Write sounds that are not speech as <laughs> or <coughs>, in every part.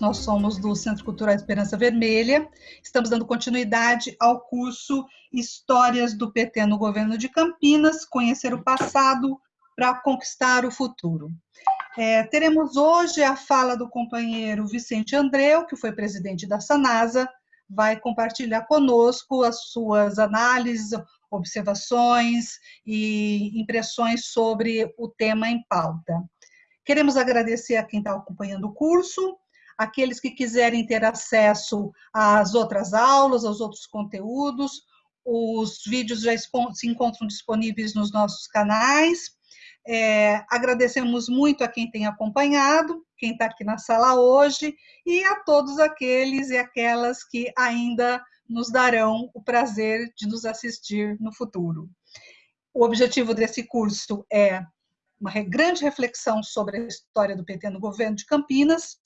nós somos do Centro Cultural Esperança Vermelha, estamos dando continuidade ao curso Histórias do PT no Governo de Campinas, Conhecer o Passado para Conquistar o Futuro. É, teremos hoje a fala do companheiro Vicente Andreu, que foi presidente da Sanasa, vai compartilhar conosco as suas análises, observações e impressões sobre o tema em pauta. Queremos agradecer a quem está acompanhando o curso, aqueles que quiserem ter acesso às outras aulas, aos outros conteúdos, os vídeos já se encontram disponíveis nos nossos canais. É, agradecemos muito a quem tem acompanhado, quem está aqui na sala hoje, e a todos aqueles e aquelas que ainda nos darão o prazer de nos assistir no futuro. O objetivo desse curso é uma grande reflexão sobre a história do PT no governo de Campinas,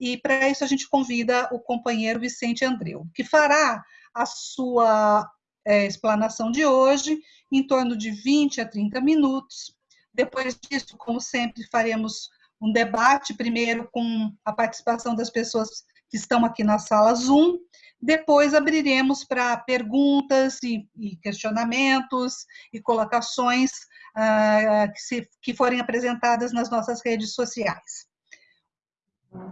e para isso a gente convida o companheiro Vicente Andreu, que fará a sua é, explanação de hoje em torno de 20 a 30 minutos, depois disso, como sempre, faremos um debate, primeiro com a participação das pessoas que estão aqui na sala Zoom, depois abriremos para perguntas e, e, questionamentos e colocações uh, que, se, que forem apresentadas nas nossas redes sociais.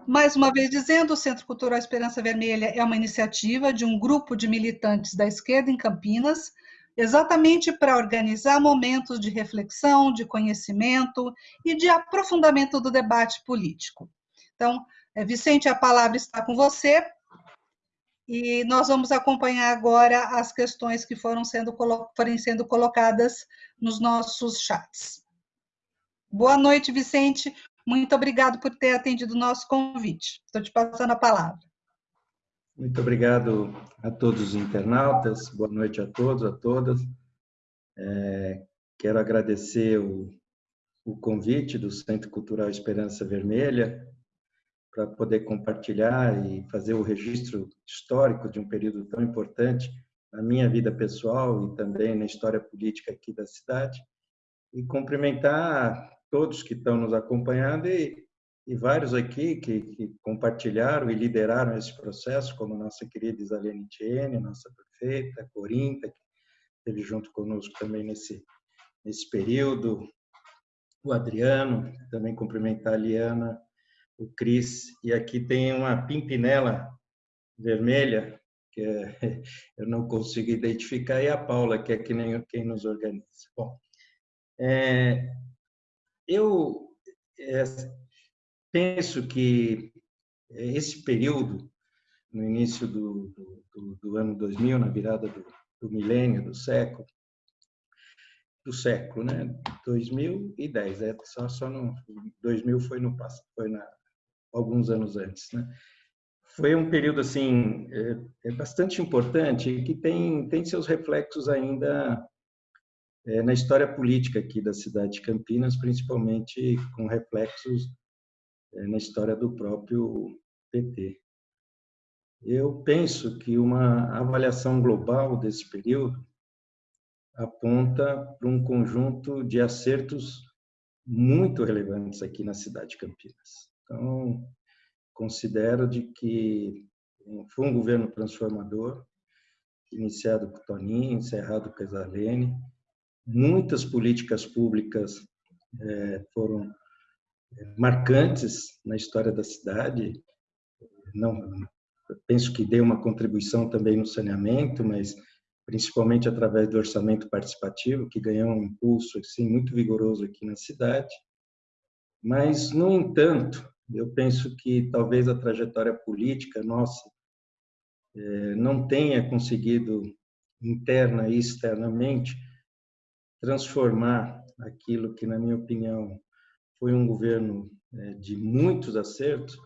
Mais uma vez dizendo, o Centro Cultural Esperança Vermelha é uma iniciativa de um grupo de militantes da esquerda em Campinas, exatamente para organizar momentos de reflexão, de conhecimento e de aprofundamento do debate político. Então, eh, Vicente, a palavra está com você e nós vamos acompanhar agora as questões que foram sendo, forem sendo colocadas nos nossos chats. Boa noite, Vicente. Muito obrigado por ter atendido o nosso convite. Estou te passando a palavra. Muito obrigado a todos os internautas, boa noite a todos, a todas. É, quero agradecer o, o convite do Centro Cultural Esperança Vermelha para poder compartilhar e fazer o registro histórico de um período tão importante na minha vida pessoal e também na história política aqui da cidade. E cumprimentar todos que estão nos acompanhando e e vários aqui que, que, compartilharam e lideraram esse processo, como nossa querida Isalene Tiene, nossa prefeita, Corinta, que esteve junto conosco também nesse, nesse período, o Adriano, também cumprimentar a Liana, o Cris, e aqui tem uma pimpinela vermelha, que é, <laughs> eu não consigo identificar, e a Paula, que é que nem quem nos organiza. Bom, é, eu é, penso que esse período, no início do, do, do ano 2000, na virada do, do milênio, do século, do século, né? 2010, é só só no 2000 foi no foi na alguns anos antes, né? Foi um período assim é, é bastante importante que tem tem seus reflexos ainda é, na história política aqui da cidade de Campinas, principalmente com reflexos é, na história do próprio PT. Eu penso que uma avaliação global desse período aponta para um conjunto de acertos muito relevantes aqui na cidade de Campinas. Então, considero de que foi um governo transformador, iniciado com Toninho, encerrado com Isalene. Muitas políticas públicas é, foram marcantes na história da cidade. Não, penso que deu uma contribuição também no saneamento, mas principalmente através do orçamento participativo, que ganhou um impulso assim muito vigoroso aqui na cidade. Mas, no entanto, eu penso que talvez a trajetória política nossa é, não tenha conseguido interna e externamente transformar aquilo que, na minha opinião, foi um governo é, de muitos acertos,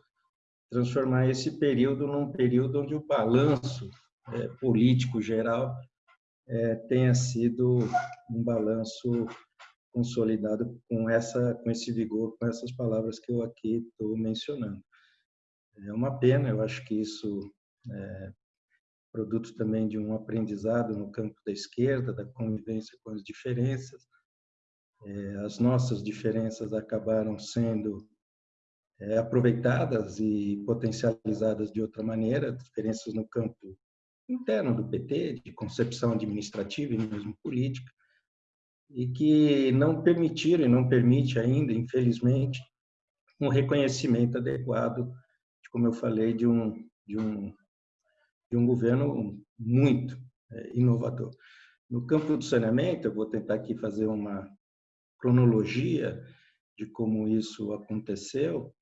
transformar esse período num período onde o balanço é, político geral é, tenha sido um balanço consolidado com essa com esse vigor, com essas palavras que eu aqui estou mencionando. É uma pena, eu acho que isso é produto também de um aprendizado no campo da esquerda, da convivência com as diferenças, é, as nossas diferenças acabaram sendo é, aproveitadas e potencializadas de outra maneira, diferenças no campo interno do PT, de concepção administrativa e mesmo política, e que não permitiram e não permite ainda, infelizmente, um reconhecimento adequado, de, como eu falei, de um, de um, de um governo muito é, inovador. No campo do saneamento, eu vou tentar aqui fazer uma cronologia de como isso aconteceu,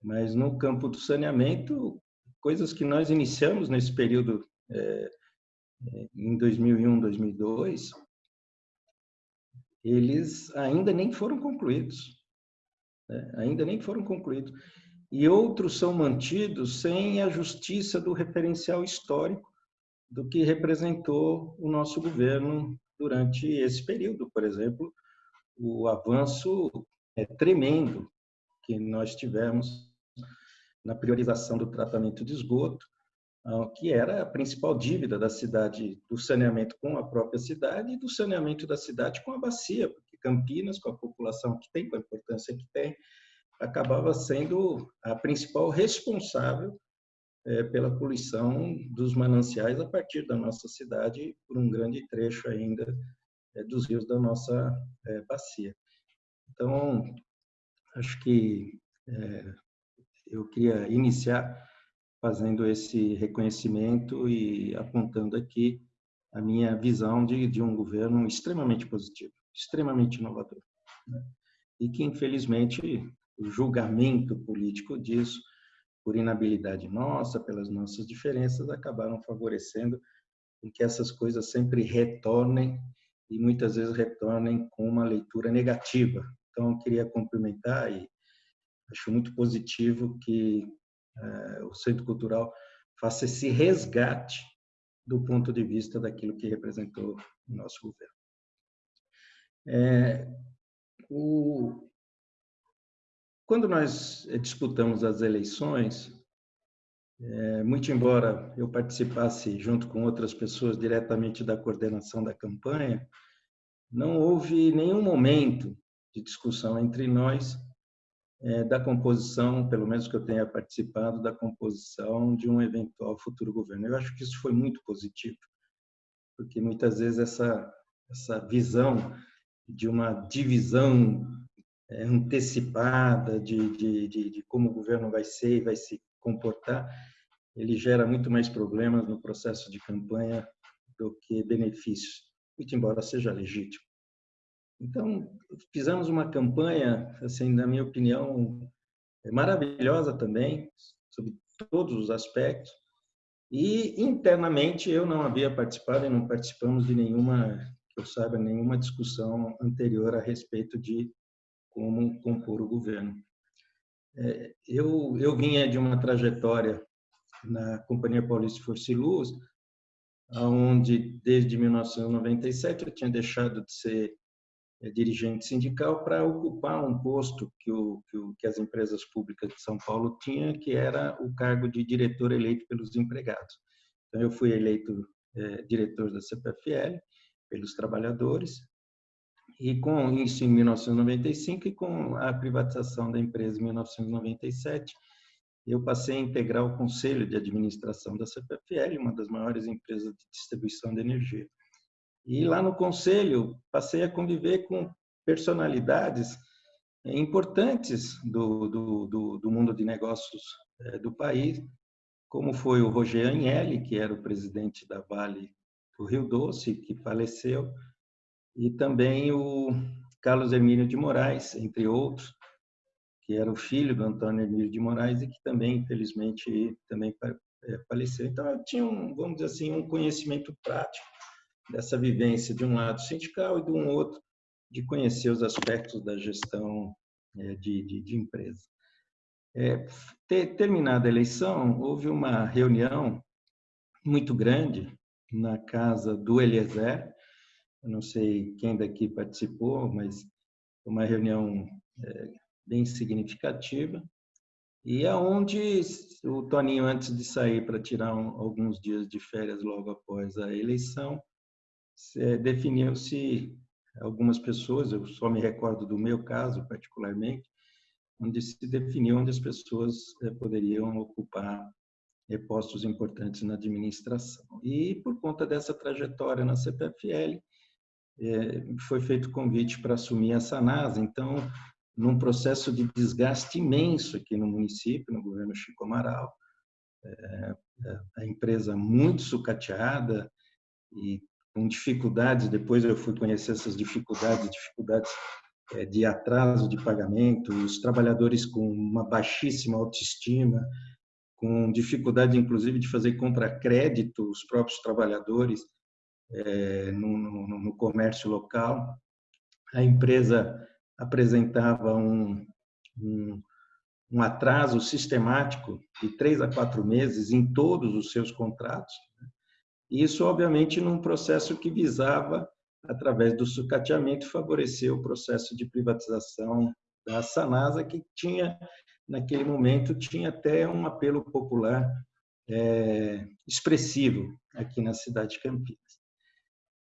mas no campo do saneamento, coisas que nós iniciamos nesse período é, é em 2001, 2002, eles ainda nem foram concluídos. Né? Ainda nem foram concluídos. E outros são mantidos sem a justiça do referencial histórico do que representou o nosso governo durante esse período. Por exemplo, o avanço é tremendo que nós tivemos na priorização do tratamento de esgoto, ah, que era a principal dívida da cidade, do saneamento com a própria cidade e do saneamento da cidade com a bacia, porque Campinas, com a população que tem, com a importância que tem, acabava sendo a principal responsável é, pela poluição dos mananciais a partir da nossa cidade, por um grande trecho ainda é, dos rios da nossa é, bacia. Então, acho que eu queria iniciar fazendo esse reconhecimento e apontando aqui a minha visão de, de um governo extremamente positivo, extremamente inovador. Né? E que, infelizmente, o julgamento político disso, por inabilidade nossa, pelas nossas diferenças, acabaram favorecendo que essas coisas sempre retornem e muitas vezes retornem com uma leitura negativa. Então, eu queria cumprimentar e acho muito positivo que é, o Centro Cultural faça esse resgate do ponto de vista daquilo que representou o nosso governo. É, o, quando nós disputamos as eleições, é, muito embora eu participasse junto com outras pessoas diretamente da coordenação da campanha, não houve nenhum momento de discussão entre nós é, da composição, pelo menos que eu tenha participado, da composição de um eventual futuro governo. Eu acho que isso foi muito positivo, porque muitas vezes essa, essa visão de uma divisão antecipada de, de, de, de como o governo vai ser e vai se comportar, ele gera muito mais problemas no processo de campanha do que benefícios, muito embora seja legítimo. Então, fizemos uma campanha, assim, na minha opinião, maravilhosa também, sobre todos os aspectos. E internamente eu não havia participado e não participamos de nenhuma, que eu saiba, nenhuma discussão anterior a respeito de como compor o governo. É, eu, eu vinha de uma trajetória na Companhia Paulista de Força e Luz, onde desde 1997 eu tinha deixado de ser é, dirigente sindical para ocupar um posto que, o, que, o, que, as empresas públicas de São Paulo tinham, que era o cargo de diretor eleito pelos empregados. Então, eu fui eleito é, diretor da CPFL pelos trabalhadores, e com isso em 1995 e com a privatização da empresa em 1997, eu passei a integrar o conselho de administração da CPFL, uma das maiores empresas de distribuição de energia. E lá no conselho passei a conviver com personalidades eh, importantes do, do, do, do mundo de negócios eh, do país, como foi o Roger Agnelli, que era o presidente da Vale do Rio Doce, que faleceu, e também o Carlos Hermínio de Moraes, entre outros, que era o filho do Antônio Hermínio de Moraes e que também, infelizmente, também eh, faleceu. Então, eu tinha, um, vamos dizer assim, um conhecimento prático dessa vivência de um lado sindical e de um outro de conhecer os aspectos da gestão é, de, de, de empresa. É, ter, terminada a eleição, houve uma reunião muito grande na casa do Eliezer, eu não sei quem daqui participou, mas uma reunião é, bem significativa, e aonde o Toninho, antes de sair para tirar um, alguns dias de férias logo após a eleição, definiu-se algumas pessoas, eu só me recordo do meu caso particularmente, onde se definiu onde as pessoas eh, poderiam ocupar eh, postos importantes na administração. E por conta dessa trajetória na CPFL, foi feito convite para assumir a Sanasa. Então, num processo de desgaste imenso aqui no município, no governo Chico Amaral, a empresa muito sucateada e com dificuldades, depois eu fui conhecer essas dificuldades, dificuldades é, de atraso de pagamento, os trabalhadores com uma baixíssima autoestima, com dificuldade, inclusive, de fazer compra crédito, os próprios trabalhadores é, no, no, no, comércio local. A empresa apresentava um, um, um, atraso sistemático de três a quatro meses em todos os seus contratos. Né? Isso, obviamente, num processo que visava através do sucateamento, favoreceu o processo de privatização da Sanasa, que tinha, naquele momento, tinha até um apelo popular é, expressivo aqui na cidade de Campinas.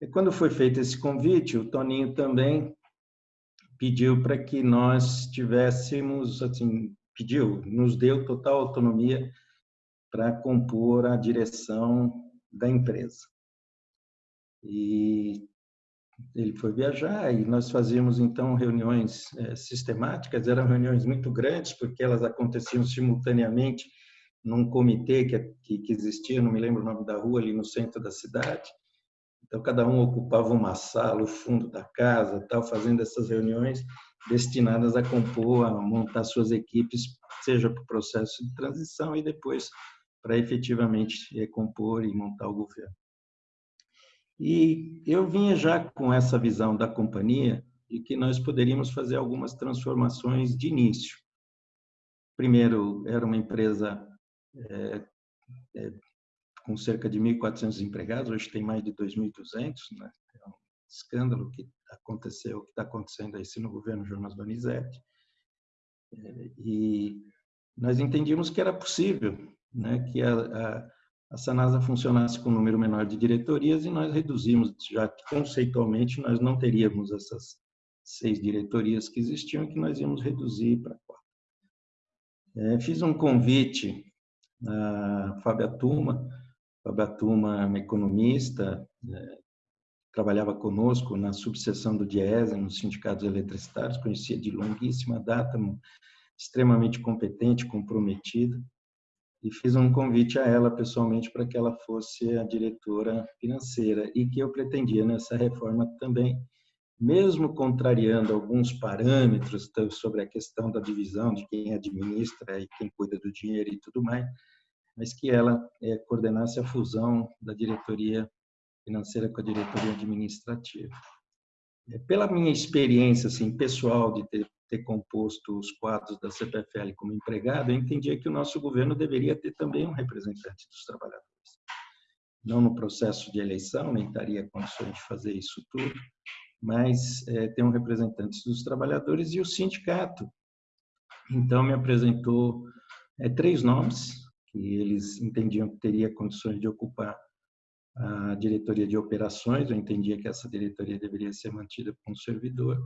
E quando foi feito esse convite, o Toninho também pediu para que nós tivéssemos, assim, pediu, nos deu total autonomia para compor a direção da empresa. E ele foi viajar e nós fazíamos então reuniões é, sistemáticas, eram reuniões muito grandes porque elas aconteciam simultaneamente num comitê que, que, existia, não me lembro o nome da rua, ali no centro da cidade. Então cada um ocupava uma sala, o fundo da casa, tal, fazendo essas reuniões destinadas a compor, a montar suas equipes, seja para o processo de transição e depois para efetivamente recompor e montar o governo. E eu vinha já com essa visão da companhia de que nós poderíamos fazer algumas transformações de início. Primeiro, era uma empresa é, é, com cerca de 1.400 empregados, hoje tem mais de 2.200, né? é um escândalo que aconteceu, que está acontecendo aí no governo Jonas Donizete. É, e nós entendíamos que era possível, né? que a, a a Sanasa funcionasse com um número menor de diretorias e nós reduzimos, já que conceitualmente nós não teríamos essas seis diretorias que existiam, que nós íamos reduzir para quatro. É, fiz um convite a Fábia Tuma, Tuma é uma economista, é, trabalhava conosco na subseção do DIESA, nos sindicatos eletricitários, conhecia de longuíssima data, extremamente competente, comprometida e fiz um convite a ela pessoalmente para que ela fosse a diretora financeira e que eu pretendia nessa reforma também, mesmo contrariando alguns parâmetros sobre a questão da divisão de quem administra e quem cuida do dinheiro e tudo mais, mas que ela é, coordenasse a fusão da diretoria financeira com a diretoria administrativa. É, pela minha experiência assim pessoal de ter ter composto os quadros da CPFL como empregado, eu entendia que o nosso governo deveria ter também um representante dos trabalhadores. Não no processo de eleição, nem estaria condições de fazer isso tudo, mas é, ter um representante dos trabalhadores e o sindicato. Então, me apresentou é, três nomes que eles entendiam que teria condições de ocupar a diretoria de operações, eu entendia que essa diretoria deveria ser mantida com o servidor,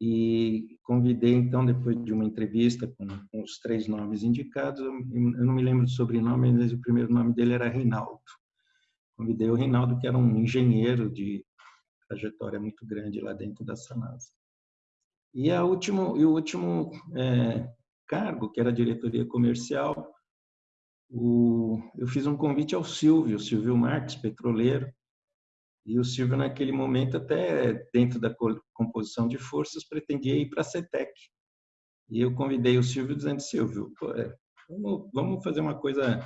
e convidei, então, depois de uma entrevista com, com os três nomes indicados, eu, eu, não me lembro do sobrenome, mas o primeiro nome dele era Reinaldo. Convidei o Reinaldo, que era um engenheiro de trajetória muito grande lá dentro da Sanasa. E, a último, e o último é, cargo, que era a diretoria comercial, o, eu fiz um convite ao Silvio, Silvio Marques, petroleiro, e o Silvio, naquele momento, até dentro da composição de forças, pretendia ir para a CETEC. E eu convidei o Silvio dizendo, Silvio, pô, é, vamos, vamos, fazer uma coisa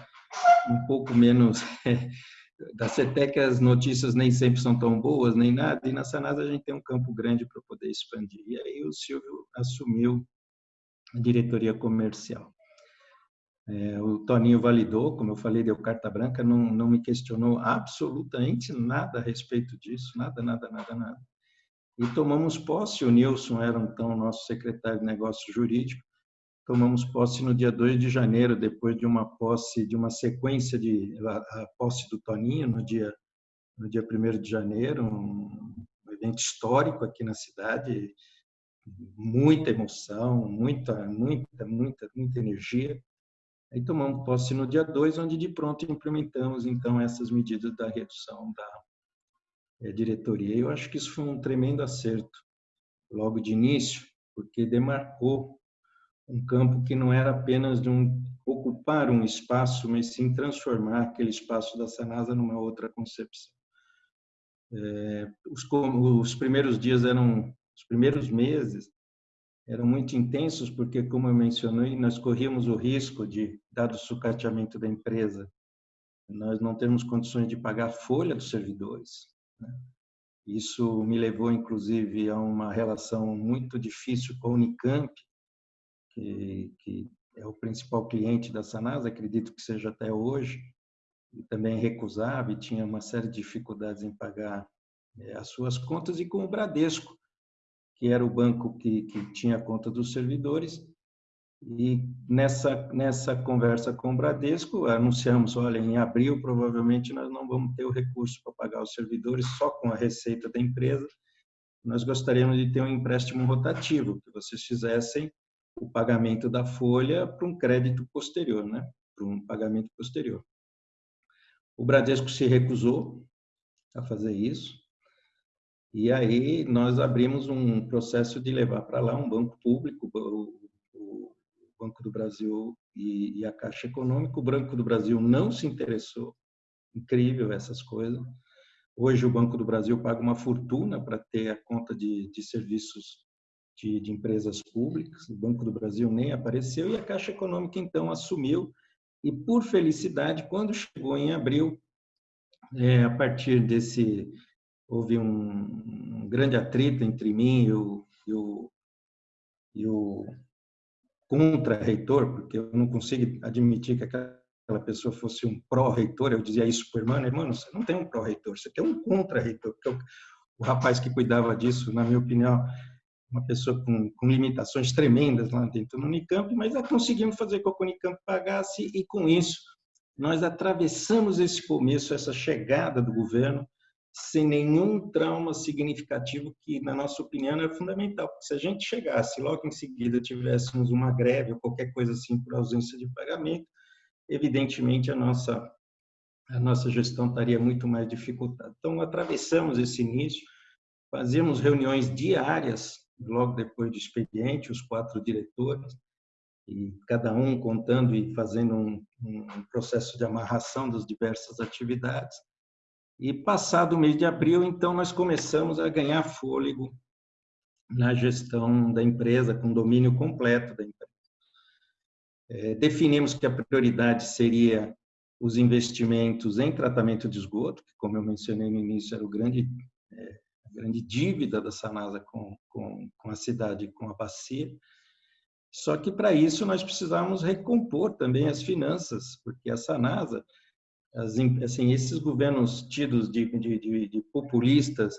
um pouco menos... <laughs> da CETEC as notícias nem sempre são tão boas, nem nada, e na Sanasa a gente tem um campo grande para poder expandir. E aí o Silvio assumiu a diretoria comercial. É, o Toninho validou, como eu falei, deu carta branca, não, não me questionou absolutamente nada a respeito disso, nada, nada, nada, nada. E tomamos posse, o Nilson era então nosso secretário de negócios jurídico, tomamos posse no dia 2 de janeiro, depois de uma posse, de uma sequência de a, a posse do Toninho no dia no dia 1 de janeiro, um evento histórico aqui na cidade, muita emoção, muita, muita, muita, muita energia. Aí tomamos posse no dia 2, onde de pronto implementamos então essas medidas da redução da é, diretoria. Eu acho que isso foi um tremendo acerto logo de início, porque demarcou um campo que não era apenas de um, ocupar um espaço, mas sim transformar aquele espaço da Sanasa numa outra concepção. É, os, os primeiros dias eram, os primeiros meses eram muito intensos, porque, como eu mencionei, nós corríamos o risco de, dado o sucateamento da empresa, nós não termos condições de pagar a folha dos servidores. Né? Isso me levou, inclusive, a uma relação muito difícil com a Unicamp, que, que é o principal cliente da Sanasa, acredito que seja até hoje, e também recusava e tinha uma série de dificuldades em pagar é, as suas contas, e com o Bradesco, que era o banco que, que tinha a conta dos servidores, e nessa, nessa conversa com o Bradesco, anunciamos, olha, em abril provavelmente nós não vamos ter o recurso para pagar os servidores só com a receita da empresa, nós gostaríamos de ter um empréstimo rotativo, que vocês fizessem o pagamento da folha para um crédito posterior, né? para um pagamento posterior. O Bradesco se recusou a fazer isso, e aí nós abrimos um processo de levar para lá um banco público, o Banco do Brasil e a Caixa Econômica. O Banco do Brasil não se interessou, incrível essas coisas. Hoje o Banco do Brasil paga uma fortuna para ter a conta de, de serviços de, de, empresas públicas, o Banco do Brasil nem apareceu e a Caixa Econômica então assumiu e por felicidade quando chegou em abril, é, a partir desse houve um, um, grande atrito entre mim e o, e o, e o contra-reitor, porque eu não consigo admitir que aquela pessoa fosse um pró-reitor, eu dizia isso para o irmão, irmão, você não tem um pró-reitor, você tem um contra-reitor, o rapaz que cuidava disso, na minha opinião, uma pessoa com, com, limitações tremendas lá dentro do Unicamp, mas conseguimos fazer com que o Unicamp pagasse e com isso nós atravessamos esse começo, essa chegada do governo, sem nenhum trauma significativo que, na nossa opinião, é fundamental. Porque se a gente chegasse logo em seguida tivéssemos uma greve ou qualquer coisa assim por ausência de pagamento, evidentemente a nossa a nossa gestão estaria muito mais dificultada. Então atravessamos esse início, fazíamos reuniões diárias logo depois do expediente, os quatro diretores, e cada um contando e fazendo um, um processo de amarração das diversas atividades. E passado o mês de abril, então, nós começamos a ganhar fôlego na gestão da empresa, com domínio completo da empresa. É, definimos que a prioridade seria os investimentos em tratamento de esgoto, que, como eu mencionei no início, era o grande é, grande dívida da Sanasa com, com, com a cidade, com a bacia. Só que para isso nós precisávamos recompor também as finanças, porque a Sanasa, as, assim, esses governos tidos de, de, de, de populistas,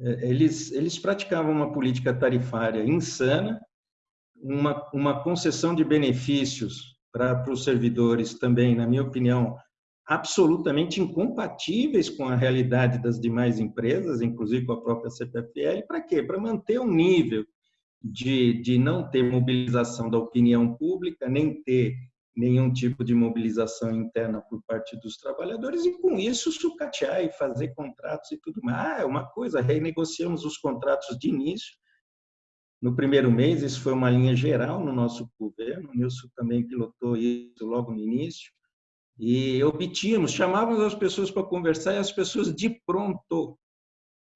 é, eles, eles praticavam uma política tarifária insana, uma, uma concessão de benefícios para, para os servidores também, na minha opinião, absolutamente incompatíveis com a realidade das demais empresas, inclusive com a própria CPFL. Para quê? Para manter um nível de, de não ter mobilização da opinião pública, nem ter nenhum tipo de mobilização interna por parte dos trabalhadores e, com isso, sucatear e fazer contratos e tudo mais. Ah, é uma coisa, renegociamos os contratos de início. No primeiro mês, isso foi uma linha geral no nosso governo, o Nilson também pilotou isso logo no início e obtínhamos, chamávamos as pessoas para conversar e as pessoas de pronto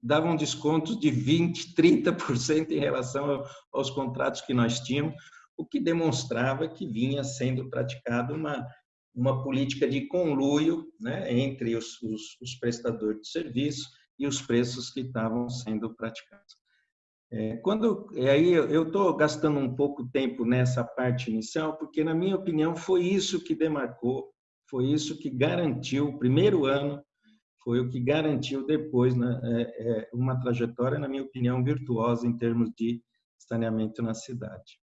davam descontos de 20%, 30% em relação aos contratos que nós tínhamos, o que demonstrava que vinha sendo praticada uma, uma política de conluio né, entre os, os, os prestadores de serviço e os preços que estavam sendo praticados. É, quando aí eu estou gastando um pouco tempo nessa parte inicial, porque na minha opinião foi isso que demarcou foi isso que garantiu, o primeiro ano, foi o que garantiu depois né, é, é, uma trajetória, na minha opinião, virtuosa em termos de saneamento na cidade.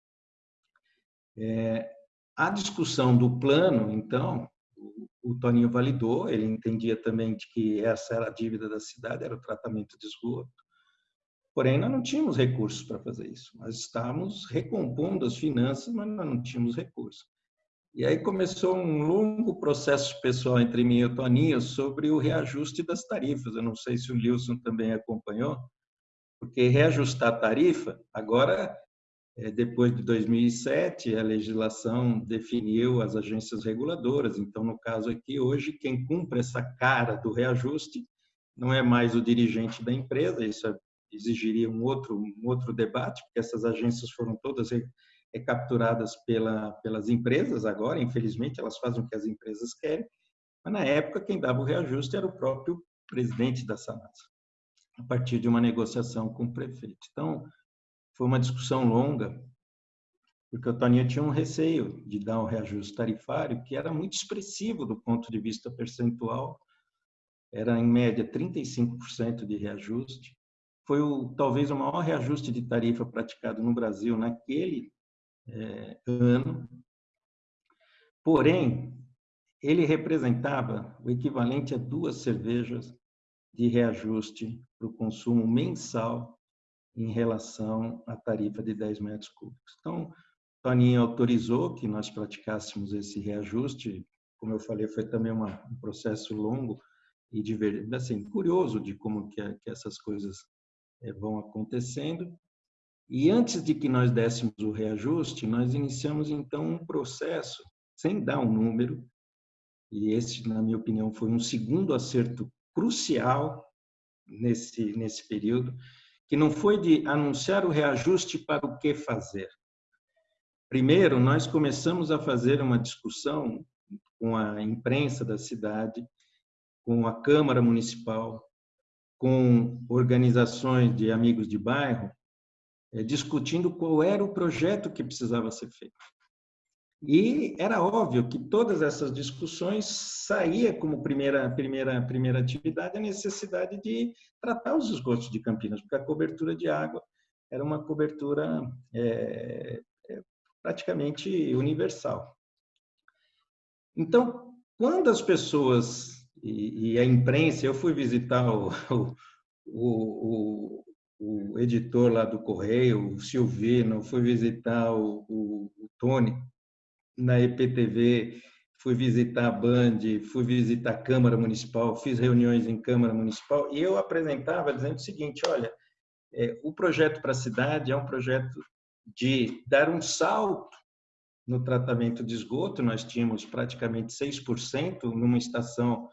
É, a discussão do plano, então, o, o Toninho validou, ele entendia também de que essa era a dívida da cidade, era o tratamento de esgoto. Porém, nós não tínhamos recursos para fazer isso. Nós estávamos recompondo as finanças, mas nós não tínhamos recursos. E aí começou um longo processo pessoal entre mim e o Toninho sobre o reajuste das tarifas. Eu não sei se o Wilson também acompanhou, porque reajustar a tarifa, agora, depois de 2007, a legislação definiu as agências reguladoras. Então, no caso aqui, hoje, quem cumpre essa cara do reajuste não é mais o dirigente da empresa, isso é, exigiria um outro, um outro debate, porque essas agências foram todas recapturadas pela, pelas empresas agora, infelizmente, elas fazem o que as empresas querem, mas na época quem dava o reajuste era o próprio presidente da Sanasa a partir de uma negociação com o prefeito. Então, foi uma discussão longa, porque o Toninho tinha um receio de dar um reajuste tarifário que era muito expressivo do ponto de vista percentual, era em média 35% de reajuste. Foi o, talvez o maior reajuste de tarifa praticado no Brasil naquele é, ano. Porém, ele representava o equivalente a duas cervejas de reajuste para o consumo mensal em relação à tarifa de 10 metros cúbicos. Então, Toninho autorizou que nós praticássemos esse reajuste. Como eu falei, foi também uma, um processo longo e assim, curioso de como que, que essas coisas é, vão acontecendo. E antes de que nós dessemos o reajuste, nós iniciamos então um processo, sem dar um número, e esse, na minha opinião, foi um segundo acerto crucial nesse, nesse período, que não foi de anunciar o reajuste para o que fazer. Primeiro, nós começamos a fazer uma discussão com a imprensa da cidade, com a Câmara Municipal, com organizações de amigos de bairro, eh, discutindo qual era o projeto que precisava ser feito. E era óbvio que todas essas discussões saía como primeira primeira primeira atividade a necessidade de tratar os esgotos de Campinas, porque a cobertura de água era uma cobertura é, é, praticamente universal. Então, quando as pessoas e, e, a imprensa, eu fui visitar o, <laughs> o, o, o editor lá do Correio, o Silvino, fui visitar o, o, o Tony, na EPTV, fui visitar a Band, fui visitar a Câmara Municipal, fiz reuniões em Câmara Municipal e eu apresentava dizendo o seguinte: olha, é, o projeto para a cidade é um projeto de dar um salto no tratamento de esgoto. Nós tínhamos praticamente 6% numa estação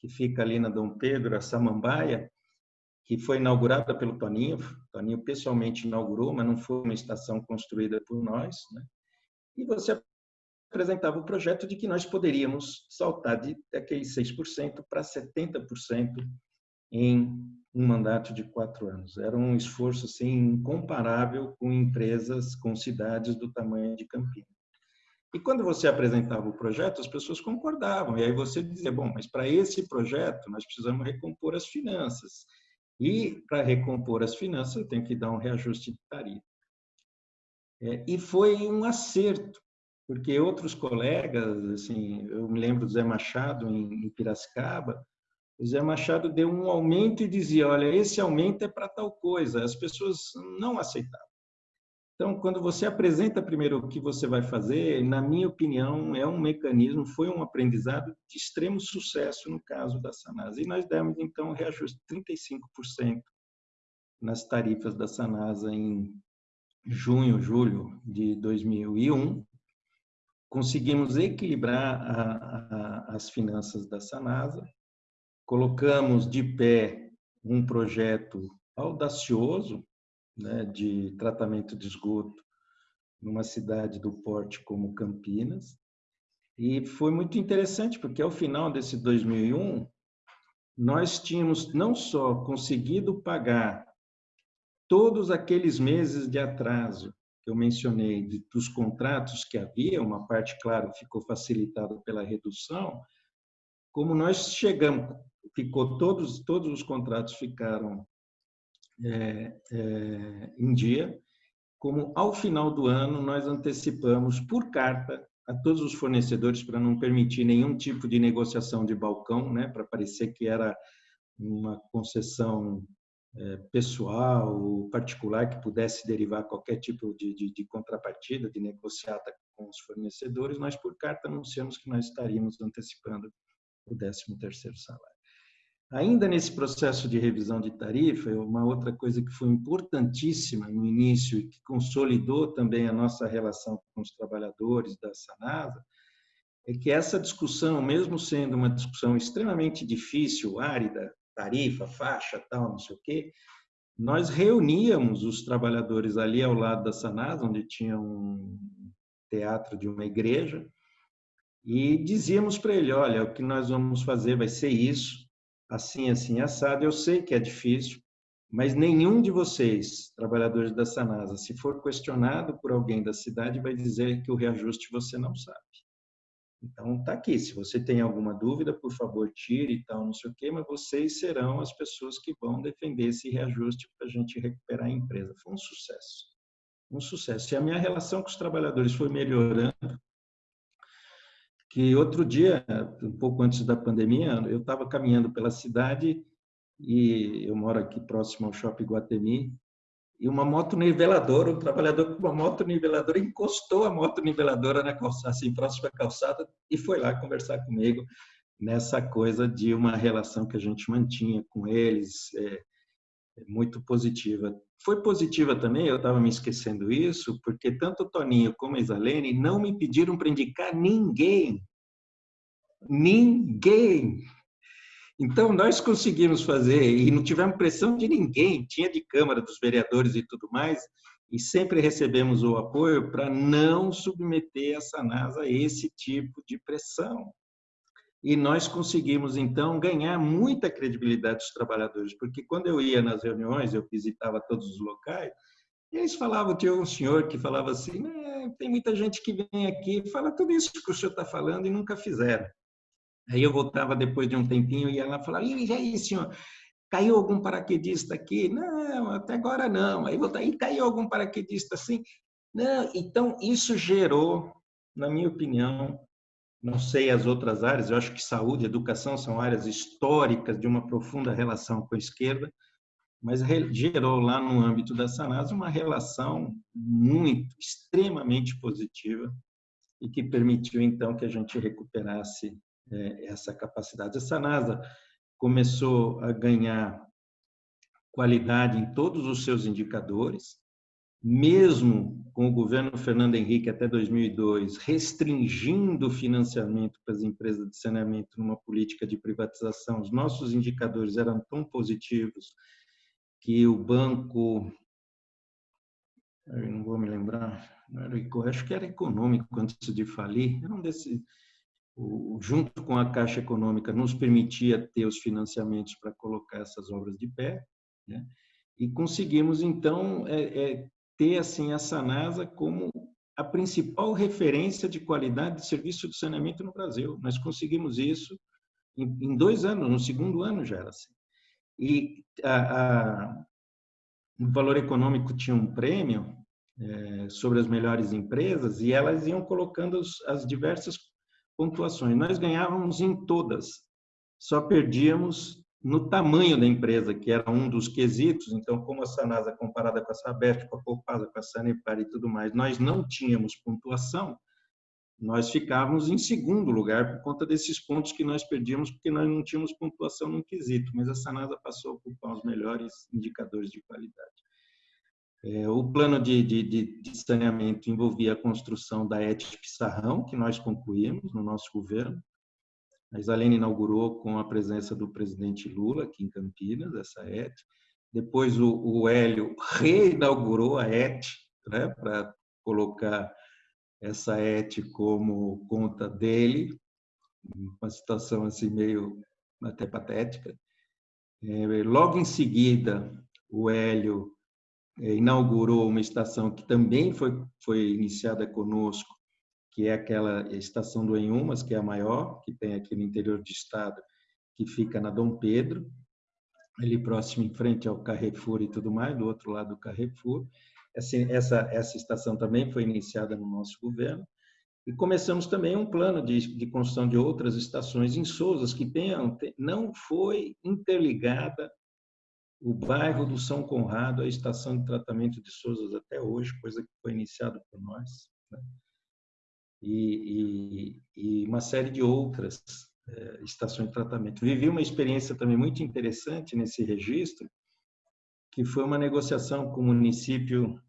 que fica ali na Dom Pedro, a Samambaia, que foi inaugurada pelo Toninho. O Toninho pessoalmente inaugurou, mas não foi uma estação construída por nós. Né? E você apresentava o projeto de que nós poderíamos saltar de aqueles 6% para 70% em um mandato de quatro anos. Era um esforço assim, incomparável com empresas, com cidades do tamanho de Campinas. E quando você apresentava o projeto, as pessoas concordavam. E aí você dizia, bom, mas para esse projeto nós precisamos recompor as finanças. E para recompor as finanças, eu tenho que dar um reajuste de tarifa. É, e foi um acerto, porque outros colegas, assim, eu me lembro do Zé Machado em Piracicaba, o Zé Machado deu um aumento e dizia, olha, esse aumento é para tal coisa. As pessoas não aceitavam. Então, quando você apresenta primeiro o que você vai fazer, na minha opinião, é um mecanismo, foi um aprendizado de extremo sucesso no caso da Sanasa. E nós demos, então, um reajuste de 35% nas tarifas da Sanasa em junho, julho de 2001, conseguimos equilibrar a, a, as finanças da Sanasa, colocamos de pé um projeto audacioso né, de tratamento de esgoto numa cidade do porte como Campinas. E foi muito interessante, porque ao final desse 2001, nós tínhamos não só conseguido pagar todos aqueles meses de atraso que eu mencionei de, dos contratos que havia, uma parte, claro, ficou facilitada pela redução, como nós chegamos, ficou todos todos os contratos ficaram é, é, em dia, como ao final do ano nós antecipamos por carta a todos os fornecedores para não permitir nenhum tipo de negociação de balcão, né, para parecer que era uma concessão pessoal, particular, que pudesse derivar qualquer tipo de, de, de contrapartida, de negociata com os fornecedores, nós, por carta, anunciamos que nós estaríamos antecipando o 13º salário. Ainda nesse processo de revisão de tarifa, uma outra coisa que foi importantíssima no início e que consolidou também a nossa relação com os trabalhadores da Sanasa, é que essa discussão, mesmo sendo uma discussão extremamente difícil, árida, tarifa, faixa, tal, não sei o quê, nós reuníamos os trabalhadores ali ao lado da Sanasa, onde tinha um teatro de uma igreja, e dizíamos para ele, olha, o que nós vamos fazer vai ser isso, assim, assim, assado. Eu sei que é difícil, mas nenhum de vocês, trabalhadores da Sanasa, se for questionado por alguém da cidade, vai dizer que o reajuste você não sabe. Então, está aqui. Se você tem alguma dúvida, por favor, tire e tal, não sei o quê, mas vocês serão as pessoas que vão defender esse reajuste para a gente recuperar a empresa. Foi um sucesso. Um sucesso. E a minha relação com os trabalhadores foi melhorando. Que outro dia, um pouco antes da pandemia, eu estava caminhando pela cidade e eu moro aqui próximo ao Shopping Guatemi e uma moto niveladora, um trabalhador com uma moto niveladora encostou a moto niveladora na calçada, assim, próxima à calçada, e foi lá conversar comigo nessa coisa de uma relação que a gente mantinha com eles, é, é muito positiva. Foi positiva também, eu estava me esquecendo isso, porque tanto o Toninho como a Isalene não me pediram para indicar ninguém. Ninguém! Então, nós conseguimos fazer, e não tivemos pressão de ninguém, tinha de Câmara, dos vereadores e tudo mais, e sempre recebemos o apoio para não submeter essa NASA a esse tipo de pressão. E nós conseguimos, então, ganhar muita credibilidade dos trabalhadores, porque quando eu ia nas reuniões, eu visitava todos os locais, eles falavam, tinha um senhor que falava assim, tem muita gente que vem aqui fala tudo isso que o senhor está falando e nunca fizeram. Aí eu voltava depois de um tempinho e ela falava, e aí, senhor, caiu algum paraquedista aqui? Não, até agora não. Aí voltava, e caiu algum paraquedista assim? Não, então isso gerou, na minha opinião, não sei as outras áreas, eu acho que saúde e educação são áreas históricas de uma profunda relação com a esquerda, mas gerou lá no âmbito da Sanasa uma relação muito, extremamente positiva e que permitiu então que a gente recuperasse essa capacidade. Essa NASA começou a ganhar qualidade em todos os seus indicadores, mesmo com o governo Fernando Henrique até 2002 restringindo o financiamento para as empresas de saneamento numa política de privatização, os nossos indicadores eram tão positivos que o banco, eu não vou me lembrar, acho que era econômico antes de falir, era um desses o, junto com a Caixa Econômica, nos permitia ter os financiamentos para colocar essas obras de pé, né? e conseguimos, então, é, é, ter assim, a Sanasa como a principal referência de qualidade de serviço de saneamento no Brasil. Nós conseguimos isso em, em dois anos, no segundo ano já era assim. E a, a, o Valor Econômico tinha um prêmio é, sobre as melhores empresas e elas iam colocando as diversas pontuações. Nós ganhávamos em todas, só perdíamos no tamanho da empresa, que era um dos quesitos. Então, como a Sanasa comparada com a Sabesp, com a Copasa, com a Sanepar e tudo mais, nós não tínhamos pontuação, nós ficávamos em segundo lugar por conta desses pontos que nós perdíamos, porque nós não tínhamos pontuação no quesito, mas a Sanasa passou a ocupar os melhores indicadores de qualidade. É, o plano de, de, de, saneamento envolvia a construção da ET Pissarrão, que nós concluímos no nosso governo. A Isalene inaugurou com a presença do presidente Lula aqui em Campinas, essa ET. Depois o, o Hélio reinaugurou a ET, né, para colocar essa ET como conta dele, uma situação assim meio até patética. É, logo em seguida, o Hélio inaugurou uma estação que também foi, foi iniciada conosco, que é aquela estação do Enhumas, que é a maior, que tem aqui no interior do estado, que fica na Dom Pedro, ali próximo em frente ao Carrefour e tudo mais, do outro lado do Carrefour. Essa, essa, essa estação também foi iniciada no nosso governo. E começamos também um plano de, de construção de outras estações em Souzas, que tenham, não foi interligada o bairro do São Conrado, a estação de tratamento de Souza até hoje, coisa que foi iniciada por nós, né? e, e, e, uma série de outras é, estações de tratamento. Vivi uma experiência também muito interessante nesse registro, que foi uma negociação com o município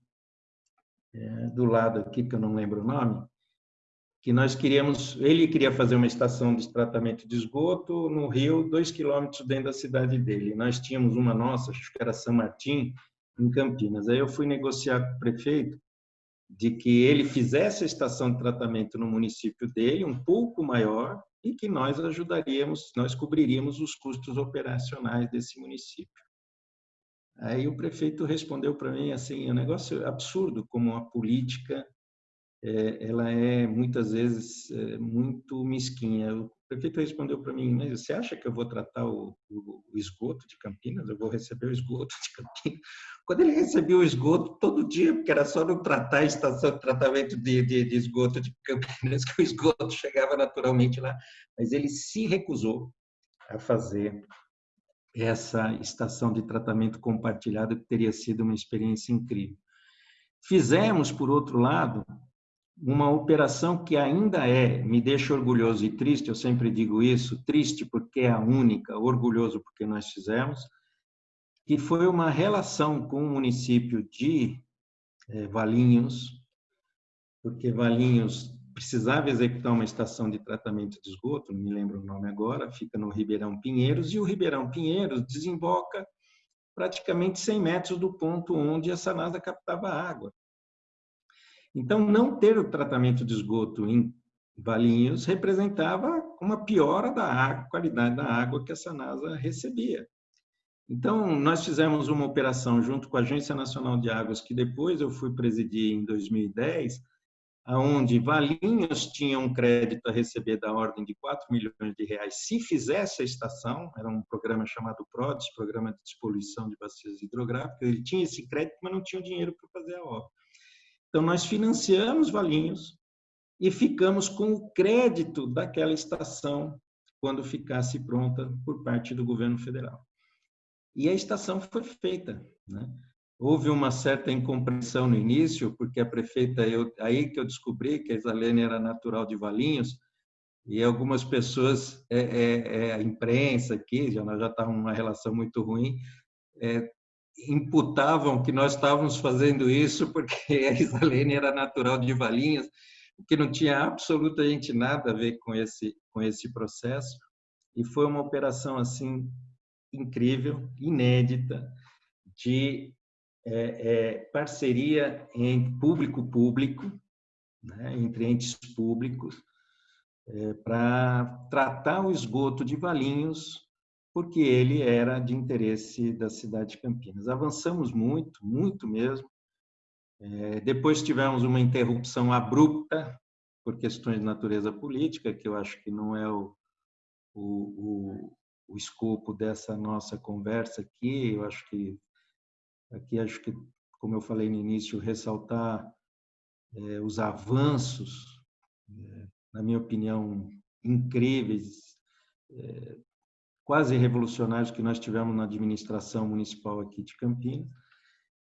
é, do lado aqui, que eu não lembro o nome, que nós queríamos, ele queria fazer uma estação de tratamento de esgoto no rio, dois quilômetros dentro da cidade dele. Nós tínhamos uma nossa, acho que era São Martim, em Campinas. Aí eu fui negociar com o prefeito de que ele fizesse a estação de tratamento no município dele, um pouco maior, e que nós ajudaríamos, nós cobriríamos os custos operacionais desse município. Aí o prefeito respondeu para mim assim, é um negócio absurdo como a política é, ela é muitas vezes é, muito mesquinha. O prefeito respondeu para mim, mas você acha que eu vou tratar o, o, o, esgoto de Campinas? Eu vou receber o esgoto de Campinas? <laughs> Quando ele recebeu o esgoto todo dia, porque era só não tratar a estação de tratamento de, de, de esgoto de Campinas, <laughs> que o esgoto chegava naturalmente lá, mas ele se recusou a fazer essa estação de tratamento compartilhado, que teria sido uma experiência incrível. Fizemos, por outro lado, uma operação que ainda é, me deixa orgulhoso e triste, eu sempre digo isso, triste porque é a única, orgulhoso porque nós fizemos, que foi uma relação com o município de é, Valinhos, porque Valinhos precisava executar uma estação de tratamento de esgoto, não me lembro o nome agora, fica no Ribeirão Pinheiros, e o Ribeirão Pinheiros desemboca praticamente 100 metros do ponto onde a Sanasa captava água. Então, não ter o tratamento de esgoto em Valinhos representava uma piora da água, qualidade da água que a Sanasa recebia. Então, nós fizemos uma operação junto com a Agência Nacional de Águas, que depois eu fui presidir em 2010, aonde Valinhos tinha um crédito a receber da ordem de 4 milhões de reais se fizesse a estação, era um programa chamado PRODES, Programa de Despoluição de Bacias Hidrográficas, ele tinha esse crédito, mas não tinha o dinheiro para fazer a obra. Então, nós financiamos Valinhos e ficamos com o crédito daquela estação quando ficasse pronta por parte do governo federal. E a estação foi feita. Né? Houve uma certa incompreensão no início, porque a prefeita, eu, aí que eu descobri que a Isalene era natural de Valinhos, e algumas pessoas, é, é, é, a imprensa aqui, já, nós já estávamos numa relação muito ruim, é, imputavam que nós estávamos fazendo isso porque <laughs> a Isalene era natural de Valinhos, o que não tinha absolutamente nada a ver com esse, com esse processo. E foi uma operação assim incrível, inédita, de é, é, parceria em público-público, né, entre entes públicos, é, para tratar o esgoto de Valinhos porque ele era de interesse da cidade de Campinas. Avançamos muito, muito mesmo. É, depois tivemos uma interrupção abrupta por questões de natureza política, que eu acho que não é o, o, o, o escopo dessa nossa conversa aqui. Eu acho que aqui acho que, como eu falei no início, ressaltar é, os avanços, é, na minha opinião, incríveis é, quase revolucionários que nós tivemos na administração municipal aqui de Campinas.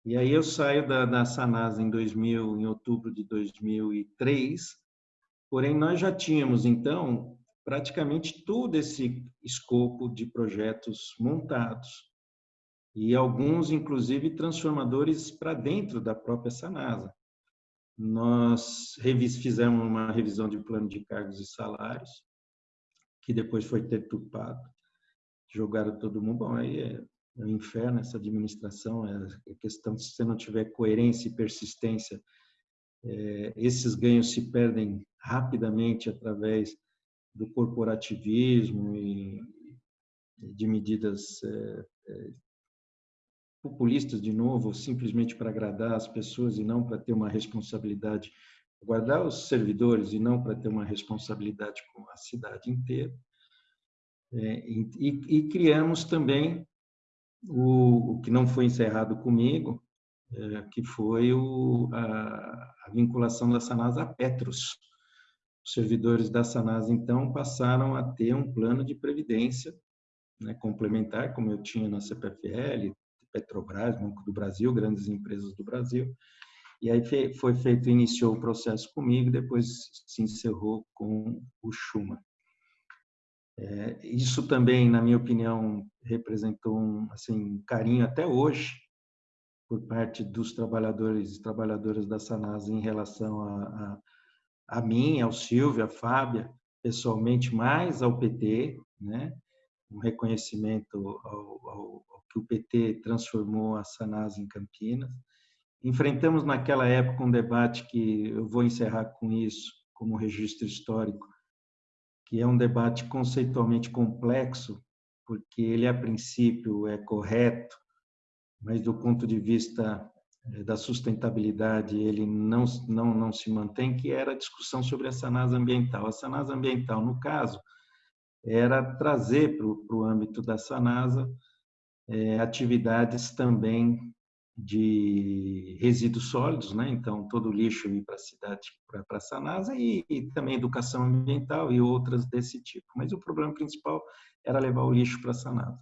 E aí eu saio da, da Sanasa em 2000, em outubro de 2003, porém nós já tínhamos então praticamente todo esse escopo de projetos montados e alguns inclusive transformadores para dentro da própria Sanasa. Nós fizemos uma revisão de plano de cargos e salários, que depois foi deturpado jogaram todo mundo. Bom, aí é, é um inferno essa administração, é a questão de se você não tiver coerência e persistência, é, esses ganhos se perdem rapidamente através do corporativismo e de medidas é, é, populistas, de novo, simplesmente para agradar as pessoas e não para ter uma responsabilidade, guardar os servidores e não para ter uma responsabilidade com a cidade inteira. É, e, e, criamos também o, o, que não foi encerrado comigo, é, que foi o, a, a, vinculação da Sanasa a Petros. Os servidores da Sanasa, então, passaram a ter um plano de previdência né, complementar, como eu tinha na CPFL, Petrobras, Banco do Brasil, grandes empresas do Brasil. E aí foi feito, iniciou o processo comigo, depois se encerrou com o Schumann. É, isso também, na minha opinião, representou um assim, carinho até hoje por parte dos trabalhadores e trabalhadoras da Sanasa em relação a, a, a mim, ao Silvio, à Fábia, pessoalmente, mais ao PT, né? um reconhecimento ao, ao, ao que o PT transformou a Sanasa em Campinas. Enfrentamos naquela época um debate que eu vou encerrar com isso, como registro histórico, que é um debate conceitualmente complexo, porque ele, a princípio, é correto, mas do ponto de vista eh, da sustentabilidade ele não, não, não se mantém, que era a discussão sobre a sanasa ambiental. A sanasa ambiental, no caso, era trazer para o âmbito da sanasa é, atividades também de resíduos sólidos, né? então todo o lixo ir para a cidade, para a Sanasa, e, e, também educação ambiental e outras desse tipo. Mas o problema principal era levar o lixo para a Sanasa.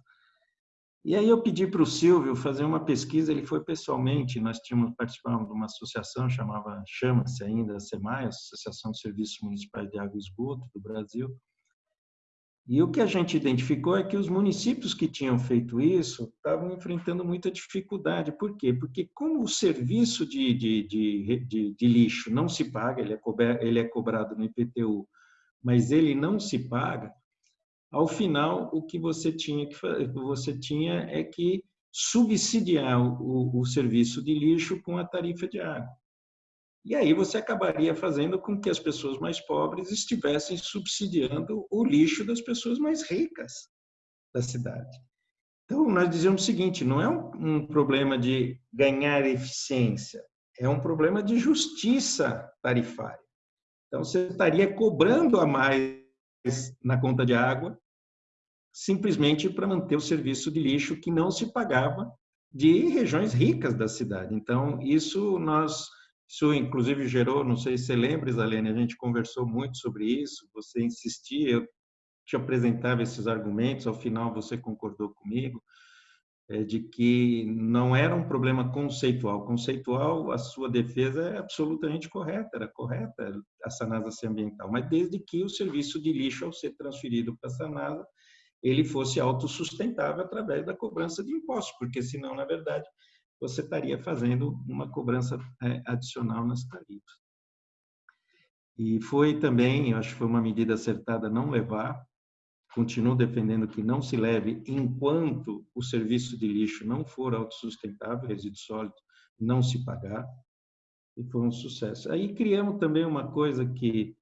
E aí eu pedi para o Silvio fazer uma pesquisa, ele foi pessoalmente, nós tínhamos participado de uma associação, chamava, chama-se ainda a SEMAI, Associação de Serviços Municipais de Água e Esgoto do Brasil, e o que a gente identificou é que os municípios que tinham feito isso estavam enfrentando muita dificuldade. Por quê? Porque como o serviço de, de, de, de, de lixo não se paga, ele é, cobrado, ele é cobrado no IPTU, mas ele não se paga, ao final o que você tinha que você tinha é que subsidiar o, o serviço de lixo com a tarifa de água. E aí você acabaria fazendo com que as pessoas mais pobres estivessem subsidiando o lixo das pessoas mais ricas da cidade. Então, nós dizemos o seguinte: não é um, um problema de ganhar eficiência, é um problema de justiça tarifária. Então, você estaria cobrando a mais na conta de água, simplesmente para manter o serviço de lixo que não se pagava de regiões ricas da cidade. Então, isso nós isso, inclusive, gerou, não sei se você lembra, Isalene, a gente conversou muito sobre isso, você insistia, eu te apresentava esses argumentos, ao final você concordou comigo, é, de que não era um problema conceitual. Conceitual, a sua defesa é absolutamente correta, era correta a Sanasa ser ambiental, mas desde que o serviço de lixo, ao ser transferido para a Sanasa, ele fosse autossustentável através da cobrança de impostos, porque senão, na verdade, você estaria fazendo uma cobrança é, adicional nas tarifas. E foi também, acho que foi uma medida acertada não levar, continuo defendendo que não se leve enquanto o serviço de lixo não for autossustentável, resíduo sólido, não se pagar, e foi um sucesso. Aí criamos também uma coisa que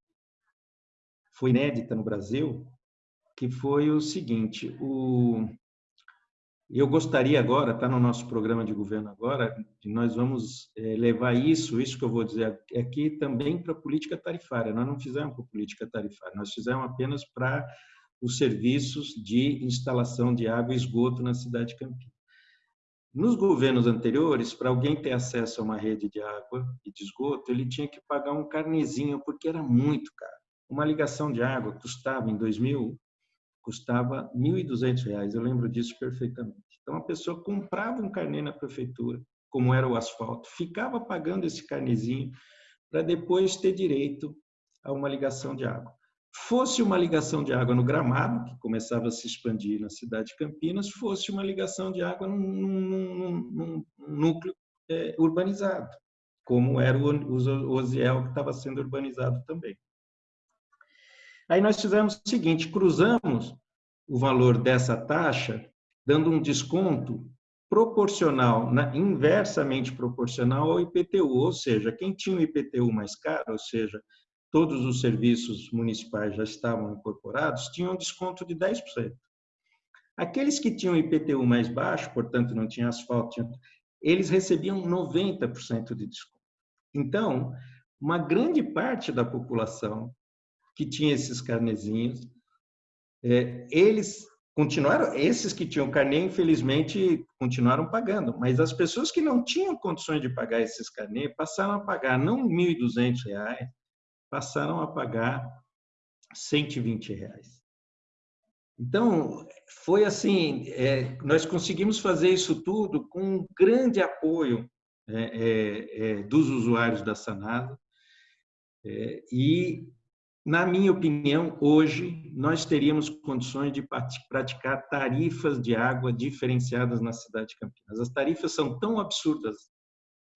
foi inédita no Brasil, que foi o seguinte, o, eu gostaria agora, está no nosso programa de governo agora, nós vamos é, levar isso, isso que eu vou dizer aqui, também para a política tarifária. Nós não fizemos para a política tarifária, nós fizemos apenas para os serviços de instalação de água e esgoto na cidade de Campinas. Nos governos anteriores, para alguém ter acesso a uma rede de água e de esgoto, ele tinha que pagar um carnezinho, porque era muito caro. Uma ligação de água custava, em 2000, custava R$ 1.200, eu lembro disso perfeitamente. Então, a pessoa comprava um carnê na prefeitura, como era o asfalto, ficava pagando esse carnezinho para depois ter direito a uma ligação de água. Fosse uma ligação de água no Gramado, que começava a se expandir na cidade de Campinas, fosse uma ligação de água num, num, num, num núcleo é, urbanizado, como era o, o Osiel, que estava sendo urbanizado também. Aí nós fizemos o seguinte, cruzamos o valor dessa taxa, dando um desconto proporcional, inversamente proporcional ao IPTU, ou seja, quem tinha o IPTU mais caro, ou seja, todos os serviços municipais já estavam incorporados, tinham um desconto de 10%. Aqueles que tinham IPTU mais baixo, portanto não tinha asfalto, tinha, eles recebiam 90% de desconto. Então, uma grande parte da população que tinha esses carnezinhos. É, eles continuaram, esses que tinham carnê, infelizmente, continuaram pagando, mas as pessoas que não tinham condições de pagar esses carnês passaram a pagar não R$ 1.200, passaram a pagar 120 reais. Então, foi assim, é, nós conseguimos fazer isso tudo com um grande apoio é, é, é dos usuários da Sanada, é, e, na minha opinião, hoje nós teríamos condições de praticar tarifas de água diferenciadas na cidade de Campinas. As tarifas são tão absurdas,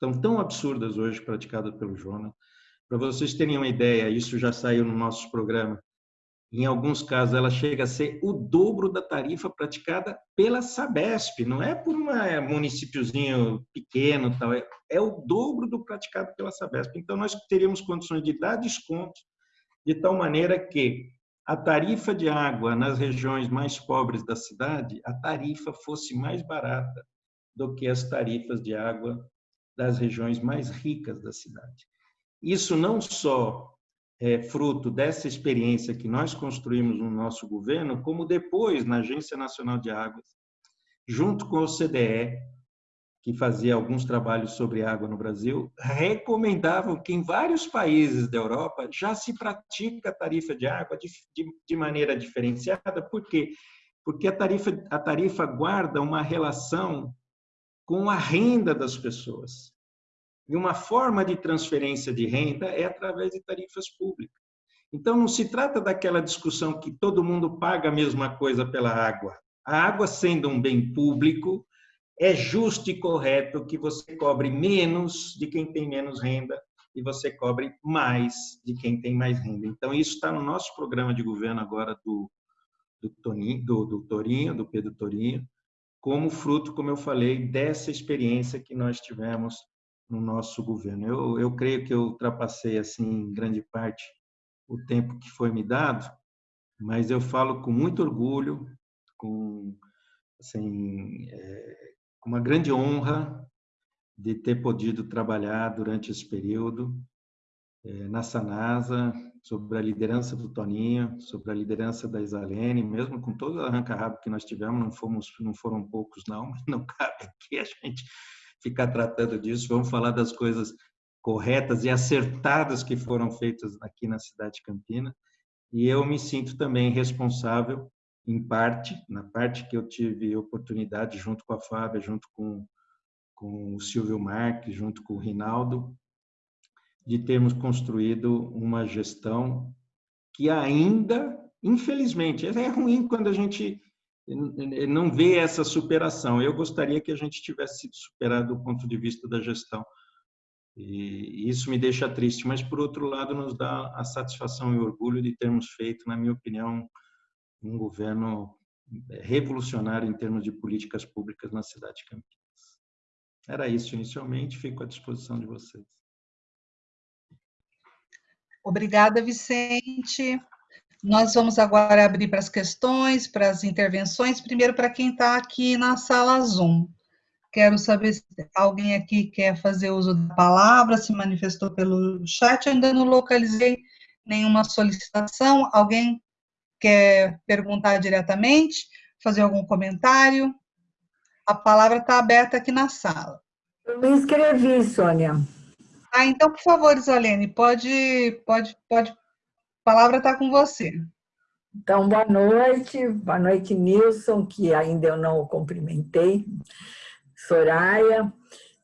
são tão absurdas hoje praticadas pelo Jonas. Para vocês terem uma ideia, isso já saiu no nosso programa, em alguns casos, ela chega a ser o dobro da tarifa praticada pela Sabesp, não é por um municípiozinho pequeno, tal, é, é o dobro do praticado pela Sabesp. Então, nós teríamos condições de dar desconto de tal maneira que a tarifa de água nas regiões mais pobres da cidade, a tarifa fosse mais barata do que as tarifas de água das regiões mais ricas da cidade. Isso não só é, fruto dessa experiência que nós construímos no nosso governo, como depois na Agência Nacional de Águas, junto com o CDE, que fazia alguns trabalhos sobre água no Brasil, recomendavam que em vários países da Europa já se pratica a tarifa de água de, de, de maneira diferenciada. Por quê? Porque a tarifa, a tarifa guarda uma relação com a renda das pessoas. E uma forma de transferência de renda é através de tarifas públicas. Então, não se trata daquela discussão que todo mundo paga a mesma coisa pela água. A água, sendo um bem público, é justo e correto que você cobre menos de quem tem menos renda e você cobre mais de quem tem mais renda. Então, isso está no nosso programa de governo agora do, do, Toninho, do, do Torinho, do Pedro Torinho, como fruto, como eu falei, dessa experiência que nós tivemos no nosso governo. Eu, eu creio que eu ultrapassei, assim, grande parte, o tempo que foi me dado, mas eu falo com muito orgulho, com assim, é, uma grande honra de ter podido trabalhar durante esse período é, na Sanasa, sobre a liderança do Toninho, sobre a liderança da Isalene, mesmo com todo o arranca-rabo que nós tivemos, não, fomos, não foram poucos não, mas <laughs> não cabe aqui a gente ficar tratando disso, vamos falar das coisas corretas e acertadas que foram feitas aqui na cidade de Campina. E eu me sinto também responsável, em parte, na parte que eu tive oportunidade, junto com a Fábia, junto com, com o Silvio Marques, junto com o Rinaldo, de termos construído uma gestão que ainda, infelizmente, é ruim quando a gente não vê essa superação. Eu gostaria que a gente tivesse sido superado do ponto de vista da gestão. E isso me deixa triste, mas por outro lado nos dá a satisfação e orgulho de termos feito, na minha opinião, um governo revolucionário em termos de políticas públicas na cidade de Campinas. Era isso inicialmente, fico à disposição de vocês. Obrigada, Vicente. Nós vamos agora abrir para as questões, para as intervenções. Primeiro, para quem está aqui na sala Zoom. Quero saber se alguém aqui quer fazer uso da palavra, se manifestou pelo chat. Ainda não localizei nenhuma solicitação. Alguém quer perguntar diretamente, fazer algum comentário? A palavra está aberta aqui na sala. Eu me inscrevi, Sônia. Ah, então, por favor, Isolene, pode, pode, pode a palavra está com você. Então, boa noite. Boa noite, Nilson, que ainda eu não o cumprimentei. Soraya.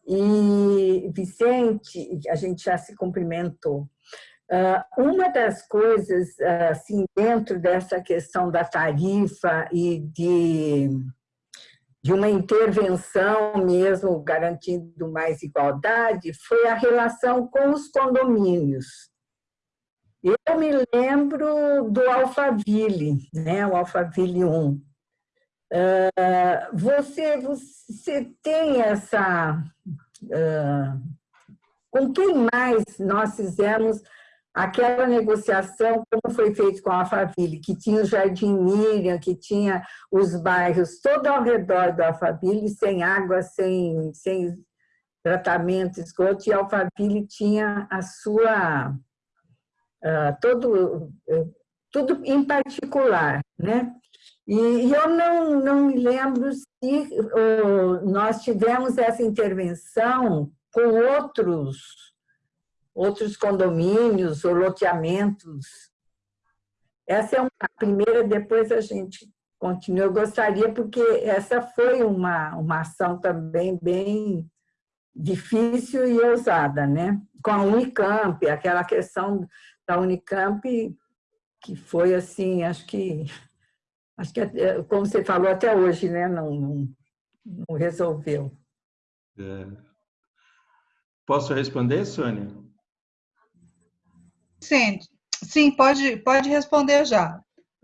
E Vicente, a gente já se cumprimentou. Ah, uma das coisas, assim, dentro dessa questão da tarifa e de, de uma intervenção mesmo garantindo mais igualdade, foi a relação com os condomínios. Eu me lembro do Alphaville, né? o Alphaville 1. Uh, ah, você, você tem essa... Com quem mais nós fizemos aquela negociação, como foi feito com a Alphaville, que tinha o Jardim Miriam, que tinha os bairros todo ao redor do Alphaville, sem água, sem, sem tratamento, esgoto, e a Alphaville tinha a sua uh, todo, uh, tudo em particular, né? E, e eu não, não me lembro se uh, nós tivemos essa intervenção com outros, outros condomínios ou loteamentos. Essa é uma primeira, depois a gente continue. Eu gostaria, porque essa foi uma, uma ação também bem difícil e ousada, né? Com a Unicamp, aquela questão da Unicamp que foi assim, acho que, acho que como você falou até hoje, né? Não, não, não resolveu. É. Posso responder, Sônia? Sim, sim, pode, pode responder já.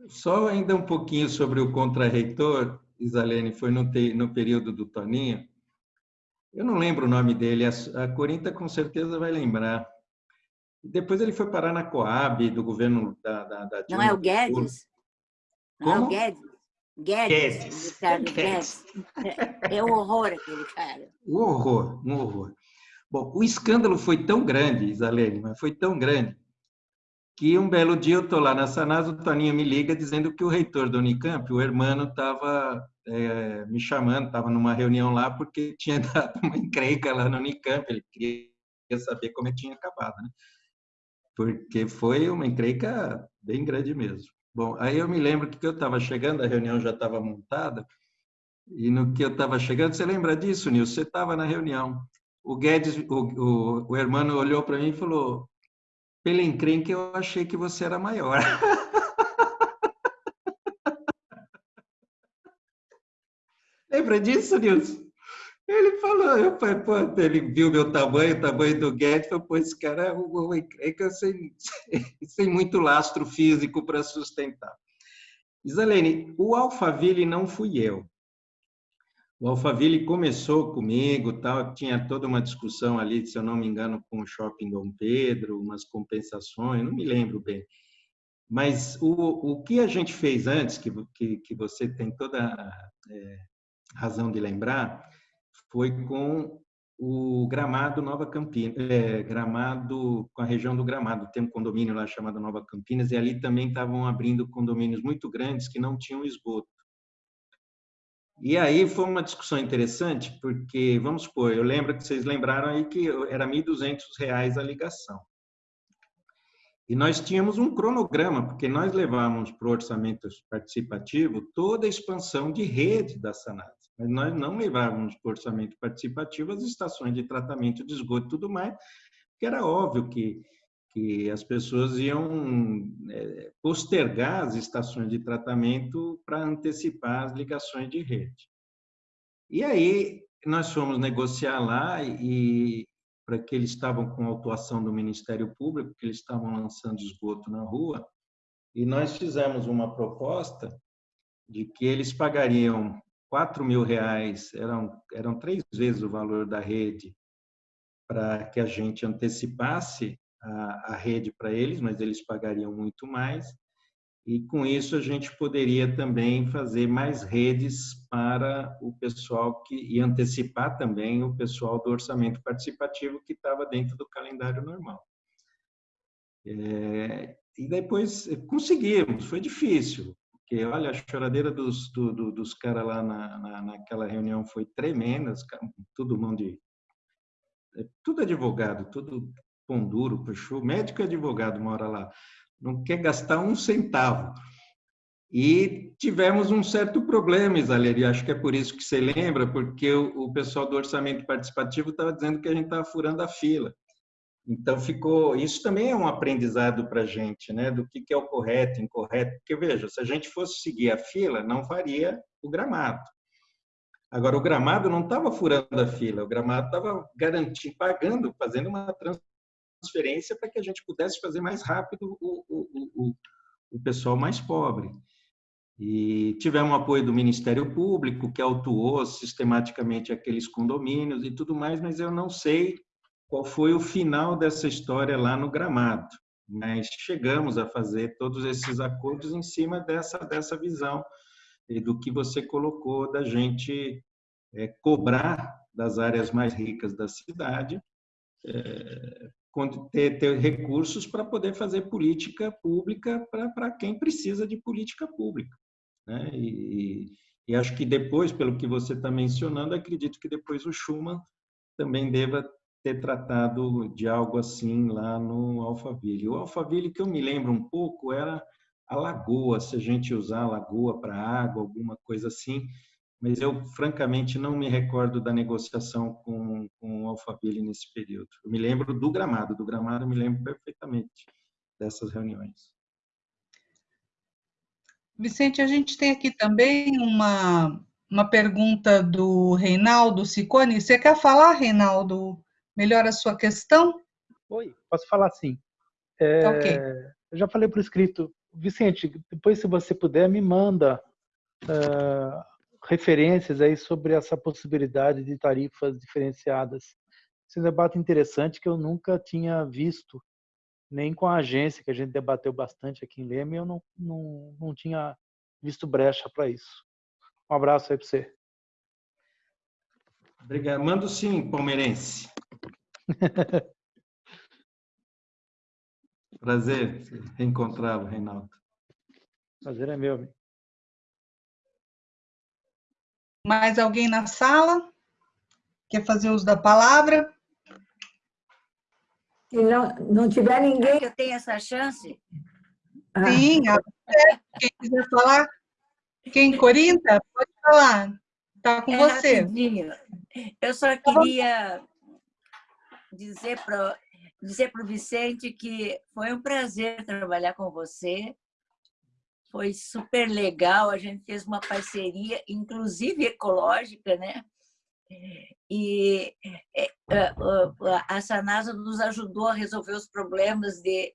Só ainda um pouquinho sobre o contra-reitor, Isalene, foi no, te, no período do Toninho. Eu não lembro o nome dele, a, a Corinta com certeza vai lembrar. Depois ele foi parar na Coab, do governo da... da, da não é o Guedes? Não Como? é o Guedes? Guedes. Guedes. Guedes. É, é um horror aquele cara. Um horror, um horror. Bom, o escândalo foi tão grande, Isalene, mas foi tão grande, que um belo dia eu estou lá na Sanasa, o Toninho me liga dizendo que o reitor do Unicamp, o Hermano, estava é, me chamando, estava numa reunião lá porque <laughs> tinha dado uma encrenca lá no Unicamp, ele queria saber como que tinha acabado, né? Porque foi uma encrenca bem grande mesmo. Bom, aí eu me lembro que eu estava chegando, a reunião já estava montada, e no que eu estava chegando, você lembra disso, Nilson? Você estava na reunião. O Guedes, o, o, o Hermano olhou para mim e falou: pela encrenca, eu achei que você era maior. <laughs> Lembra disso, Nilson? Ele falou, eu falei, pô, ele viu meu tamanho, o tamanho do Guedes, falou, pô, esse cara é uma encrenca sem, sem muito lastro físico para sustentar. Isalene, o Alphaville não fui eu. O Alphaville começou comigo, tal, tinha toda uma discussão ali, se eu não me engano, com o Shopping Dom Pedro, umas compensações, não me lembro bem. Mas o, o que a gente fez antes, que, que, que você tem toda é, razão de lembrar, foi com o Gramado Nova Campinas, é, Gramado, com a região do Gramado, tem um condomínio lá chamado Nova Campinas, e ali também estavam abrindo condomínios muito grandes que não tinham esgoto. E aí foi uma discussão interessante, porque, vamos supor, eu lembro que vocês lembraram aí que era R$ 1.200 a ligação. E nós tínhamos um cronograma, porque nós levávamos para o orçamento participativo toda a expansão de rede da Sanad. Mas nós não levávamos para o orçamento participativo as estações de tratamento de esgoto e tudo mais, porque era óbvio que que as pessoas iam é, postergar as estações de tratamento para antecipar as ligações de rede. E aí nós fomos negociar lá e para que eles estavam com autuação do Ministério Público, que eles estavam lançando esgoto na rua, e nós fizemos uma proposta de que eles pagariam quatro mil reais, eram, eram três vezes o valor da rede, para que a gente antecipasse a, a rede para eles, mas eles pagariam muito mais. E com isso a gente poderia também fazer mais redes para o pessoal que e antecipar também o pessoal do orçamento participativo que estava dentro do calendário normal. É, e depois conseguimos, foi difícil, porque olha a choradeira dos, do, do, dos caras lá na, na, naquela reunião foi tremenda, todo mundo de é, tudo advogado, tudo pão duro, puxou, médico e advogado mora lá, não quer gastar um centavo. E tivemos um certo problema, Isaleri, acho que é por isso que você lembra, porque o, pessoal do orçamento participativo estava dizendo que a gente estava furando a fila. Então ficou, isso também é um aprendizado para a gente, né, do que, que é o correto, incorreto, porque veja, se a gente fosse seguir a fila, não faria o gramado. Agora, o gramado não estava furando a fila, o gramado estava garantindo, pagando, fazendo uma transferência para que a gente pudesse fazer mais rápido o, o, o, o pessoal mais pobre. E tivemos apoio do Ministério Público, que autuou sistematicamente aqueles condomínios e tudo mais, mas eu não sei qual foi o final dessa história lá no Gramado. Mas chegamos a fazer todos esses acordos em cima dessa, dessa visão e do que você colocou da gente é, cobrar das áreas mais ricas da cidade é, ter, ter recursos para poder fazer política pública para quem precisa de política pública. Né? E, e, acho que depois, pelo que você está mencionando, acredito que depois o Schuman também deva ter tratado de algo assim lá no Alphaville. O Alphaville, que eu me lembro um pouco, era a lagoa, se a gente usar a lagoa para água, alguma coisa assim, mas eu francamente não me recordo da negociação com, com o Alphaville nesse período. Eu me lembro do gramado, do gramado eu me lembro perfeitamente dessas reuniões. Vicente, a gente tem aqui também uma, uma pergunta do Reinaldo Sicone. Você quer falar, Reinaldo, melhor a sua questão? Oi, posso falar sim. É, ok. Eu já falei por escrito. Vicente, depois, se você puder, me manda uh, referências aí sobre essa possibilidade de tarifas diferenciadas. Esse é um debate interessante que eu nunca tinha visto, nem com a agência, que a gente debateu bastante aqui em Leme, eu não, não, não tinha visto brecha para isso. Um abraço aí para você. Obrigado. Mando sim, palmeirense. <laughs> Prazer reencontrá-lo, Reinaldo. Prazer é meu. Mais alguém na sala? Quer fazer uso da palavra? Se não, não tiver ninguém... Eu tenho essa chance? Ah. Sim, quem quiser falar. Quem, Corinta? Pode falar. Está com é você. Rapidinho. Eu só tá queria dizer para dizer para o Vicente que foi um prazer trabalhar com você. Foi super legal, a gente fez uma parceria, inclusive ecológica, né? E é, é, a Sanasa nos ajudou a resolver os problemas de,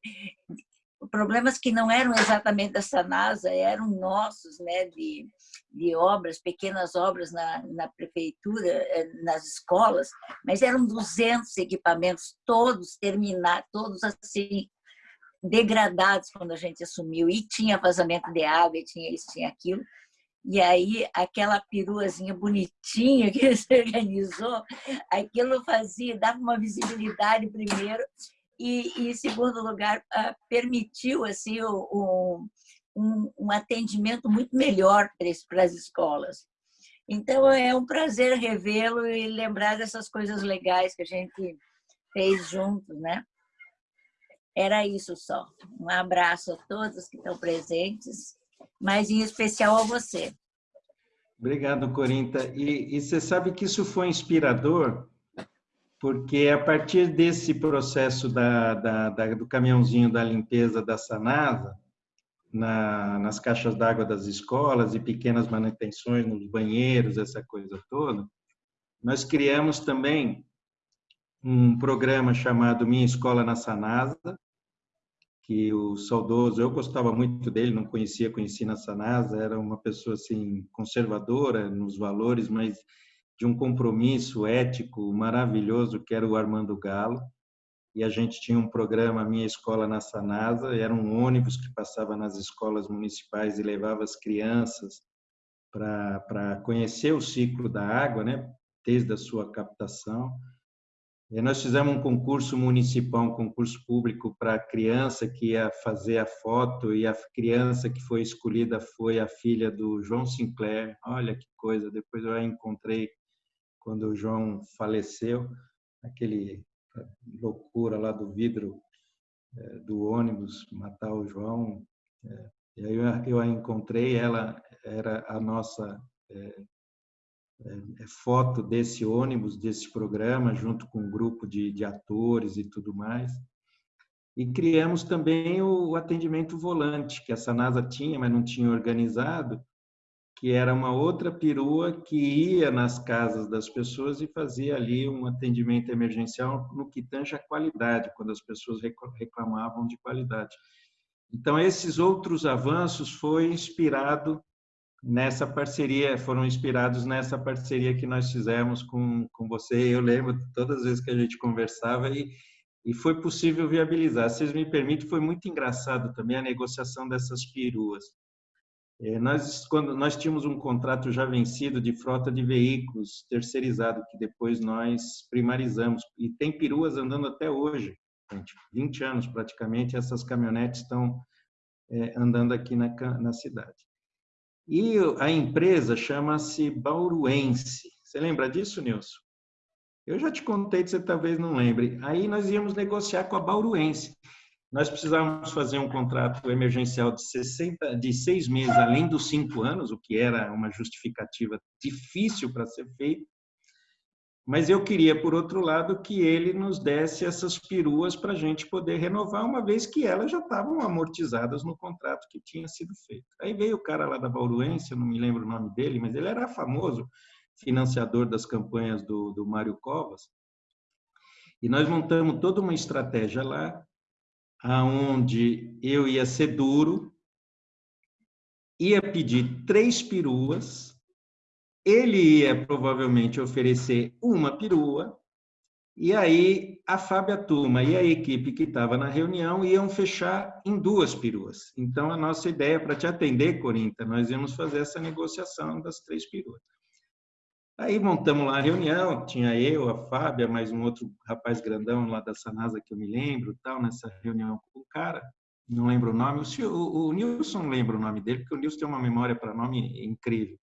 problemas que não eram exatamente da Sanasa, eram nossos, né, de, de obras, pequenas obras na, na prefeitura, nas escolas, mas eram 200 equipamentos, todos terminados, todos assim, degradados quando a gente assumiu, e tinha vazamento de água, e tinha isso, tinha aquilo, e aí, aquela peruazinha bonitinha que <laughs> você organizou, aquilo fazia, dava uma visibilidade primeiro, e, em segundo lugar, uh, permitiu assim, o, um, um atendimento muito melhor para as escolas. Então, é um prazer revê-lo e lembrar dessas coisas legais que a gente fez juntos, né? Era isso só. Um abraço a todos que estão presentes, mas em especial a você. Obrigado, Corinta. E, e você sabe que isso foi inspirador, porque a partir desse processo da, da, da, do caminhãozinho da limpeza da Sanasa, na, nas caixas d'água das escolas e pequenas manutenções nos banheiros, essa coisa toda, nós criamos também um programa chamado Minha Escola na Sanasa, que o saudoso, eu gostava muito dele, não conhecia, conheci na Sanasa, era uma pessoa assim conservadora nos valores, mas de um compromisso ético maravilhoso, que era o Armando Galo e a gente tinha um programa Minha Escola na Sanasa, era um ônibus que passava nas escolas municipais e levava as crianças para conhecer o ciclo da água, né, desde a sua captação. Nós fizemos um concurso municipal, um concurso público para a criança que ia fazer a foto e a criança que foi escolhida foi a filha do João Sinclair. Olha que coisa, depois eu a encontrei quando o João faleceu, aquele loucura lá do vidro é, do ônibus, matar o João. É, e aí eu, eu a encontrei, ela era a nossa é, é, foto desse ônibus, desse programa, junto com um grupo de, de atores e tudo mais. E criamos também o atendimento volante, que a Sanasa tinha, mas não tinha organizado, que era uma outra perua que ia nas casas das pessoas e fazia ali um atendimento emergencial no que tange a qualidade, quando as pessoas reclamavam de qualidade. Então, esses outros avanços foi inspirado nessa parceria, foram inspirados nessa parceria que nós fizemos com, com você. Eu lembro todas as vezes que a gente conversava e, e foi possível viabilizar. Se vocês me permitem, foi muito engraçado também a negociação dessas peruas é, nós, quando nós tínhamos um contrato já vencido de frota de veículos terceirizado, que depois nós primarizamos, e tem peruas andando até hoje, gente, 20 anos praticamente, essas caminhonetes estão é, andando aqui na, na cidade. E a empresa chama-se Bauruense. Você lembra disso, Nilson? Eu já te contei, você talvez não lembre. Aí nós íamos negociar com a Bauruense. nós precisávamos fazer um contrato emergencial de, 60, de seis meses, além dos cinco anos, o que era uma justificativa difícil para ser feito. Mas eu queria, por outro lado, que ele nos desse essas peruas para a gente poder renovar, uma vez que elas já estavam amortizadas no contrato que tinha sido feito. Aí veio o cara lá da Bauruense, não me lembro o nome dele, mas ele era famoso financiador das campanhas do, do Mário Covas. E nós montamos toda uma estratégia lá aonde eu ia ser duro, ia pedir três peruas, ele ia provavelmente oferecer uma perua, e aí a Fábia Turma e a equipe que estava na reunião iam fechar em duas peruas. Então, a nossa ideia, para te atender, Corinta, nós íamos fazer essa negociação das três peruas. Aí montamos lá a reunião, tinha eu, a Fábia, mais um outro rapaz grandão lá da Sanasa que eu me lembro, tal, nessa reunião com o cara, não lembro o nome, o, o, o Nilson lembra o nome dele, porque o Nilson tem uma memória para nome incrível.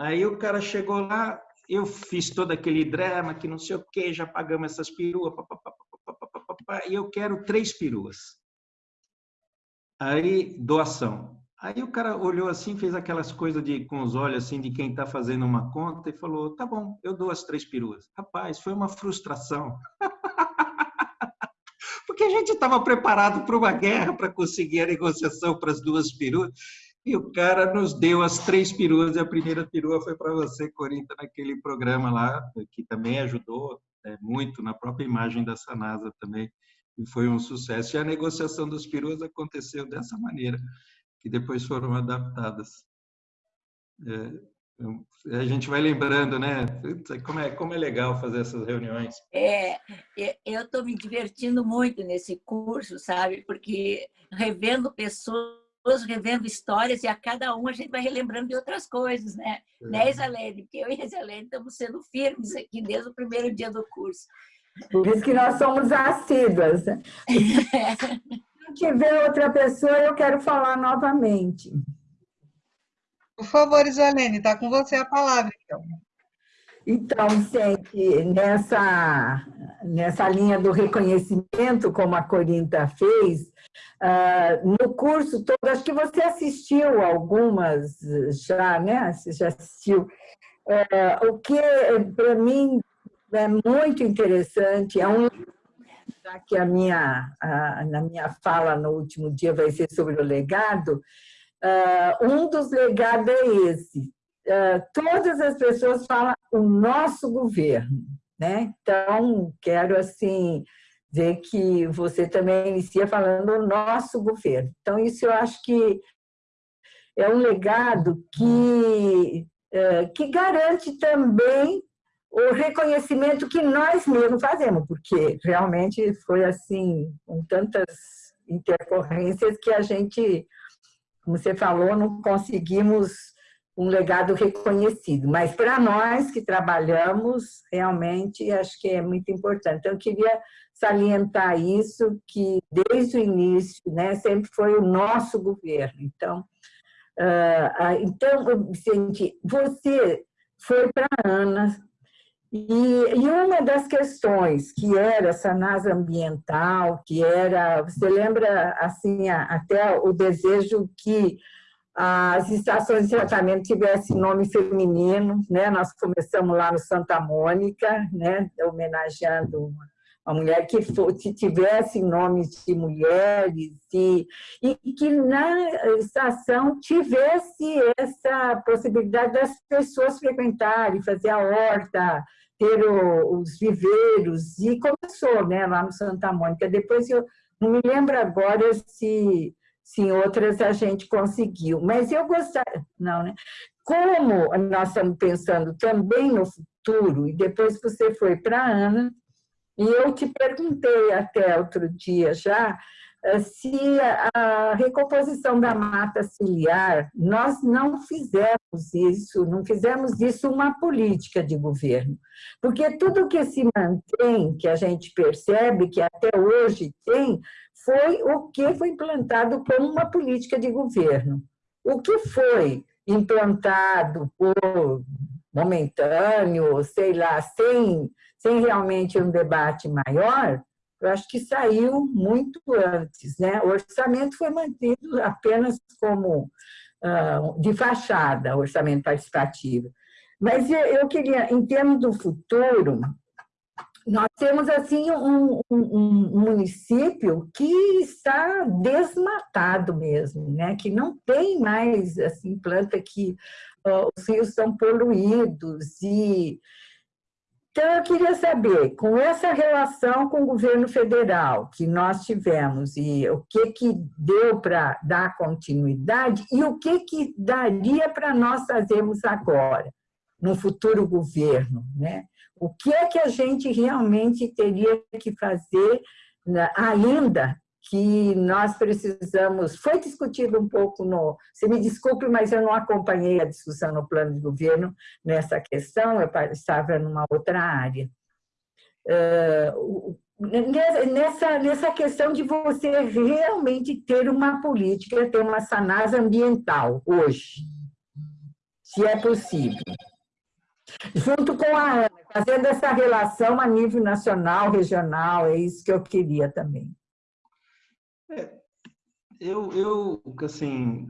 Aí o cara chegou lá, eu fiz todo aquele drama, que não sei o que, já pagamos essas peruas, e eu quero três peruas. Aí, doação. Aí o cara olhou assim, fez aquelas coisas de, com os olhos assim de quem está fazendo uma conta e falou: tá bom, eu dou as três peruas. Rapaz, foi uma frustração. <laughs> Porque a gente estava preparado para uma guerra para conseguir a negociação para as duas peruas. E o cara nos deu as três peruas, e a primeira perua foi para você, Corinta, naquele programa lá, que também ajudou né, muito na própria imagem da Sanasa também, e foi um sucesso. E a negociação das peruas aconteceu dessa maneira que depois foram adaptadas. É, a gente vai lembrando, né? Como é, como é legal fazer essas reuniões. É, eu estou me divertindo muito nesse curso, sabe? Porque revendo pessoas, revendo histórias, e a cada um a gente vai relembrando de outras coisas, né? É. Né, Isalene? Porque eu e a Isalene estamos sendo firmes aqui desde o primeiro dia do curso. Por isso que nós somos assíduas. <laughs> tiver outra pessoa, eu quero falar novamente. Por favor, Isolene, está com você a palavra, então. Então, Vicente, nessa, nessa linha do reconhecimento, como a Corinta fez, uh, no curso todo, acho que você assistiu algumas já, né? Você já assistiu. Uh, o que, para mim, é muito interessante, é um já que a minha, na minha fala no último dia vai ser sobre o legado, uh, um dos legados é esse. Uh, todas as pessoas falam o nosso governo, né? Então, quero, assim, dizer que você também inicia falando o nosso governo. Então, isso eu acho que é um legado que, uh, que garante também o reconhecimento que nós mesmos fazemos, porque realmente foi assim, com tantas intercorrências que a gente, como você falou, não conseguimos um legado reconhecido. Mas para nós que trabalhamos, realmente acho que é muito importante. Então, eu queria salientar isso, que desde o início né, sempre foi o nosso governo. Então, uh, então Vicente, você foi para a Ana, e, e, uma das questões que era essa NASA ambiental, que era, você lembra assim até o desejo que as estações de tratamento tivessem nome feminino, né? Nós começamos lá no Santa Mônica, né? Homenageando uma, mulher que, for, que tivesse nomes de mulheres e, e que na estação tivesse essa possibilidade das pessoas frequentarem, fazer a horta, ter o, os viveiros, e começou né, lá no Santa Mônica. Depois eu não me lembro agora se, se em outras a gente conseguiu, mas eu gostaria, não, né? Como nós estamos pensando também no futuro, e depois você foi para a Ana, e eu te perguntei até outro dia já, eh, se a recomposição da mata ciliar, nós não fizemos isso, não fizemos isso uma política de governo. Porque tudo que se mantém, que a gente percebe que até hoje tem, foi o que foi implantado como uma política de governo. O que foi implantado por momentâneo, sei lá, sem, sem realmente um debate maior, eu acho que saiu muito antes. Né? O orçamento foi mantido apenas como uh, de fachada, orçamento participativo. Mas eu queria, em termos do futuro, nós temos assim um, um, um, município que está desmatado mesmo, né? Que não tem mais assim planta que uh, os rios estão poluídos e então eu queria saber com essa relação com o governo federal que nós tivemos e o que que deu para dar continuidade e o que que daria para nós fazermos agora no futuro governo, né? O que é que a gente realmente teria que fazer né, ainda que nós precisamos... Foi discutido um pouco no... Você me desculpe, mas eu não acompanhei a discussão no plano de governo nessa questão, eu estava numa outra área. nessa, nessa questão de você realmente ter uma política, ter uma sanasa ambiental hoje, se é possível. Junto com a Ana, fazendo essa relação a nível nacional, regional, é isso que eu queria também. É, eu, eu, assim,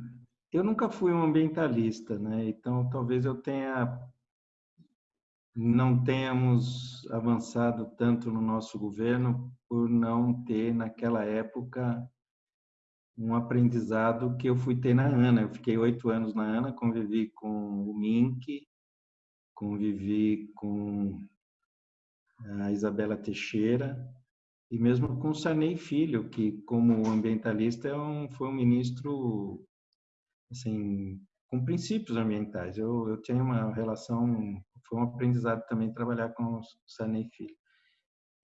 eu nunca fui um ambientalista, né? Então, talvez eu tenha não tenhamos avançado tanto no nosso governo por não ter naquela época um aprendizado que eu fui ter na ANA. Eu fiquei oito anos na ANA, convivi com o MINC, convivi com a Isabela Teixeira e mesmo com Sarney Filho, que como ambientalista é um, foi um ministro assim com princípios ambientais. Eu, eu tenho uma relação, foi um aprendizado também trabalhar com Sarney Filho.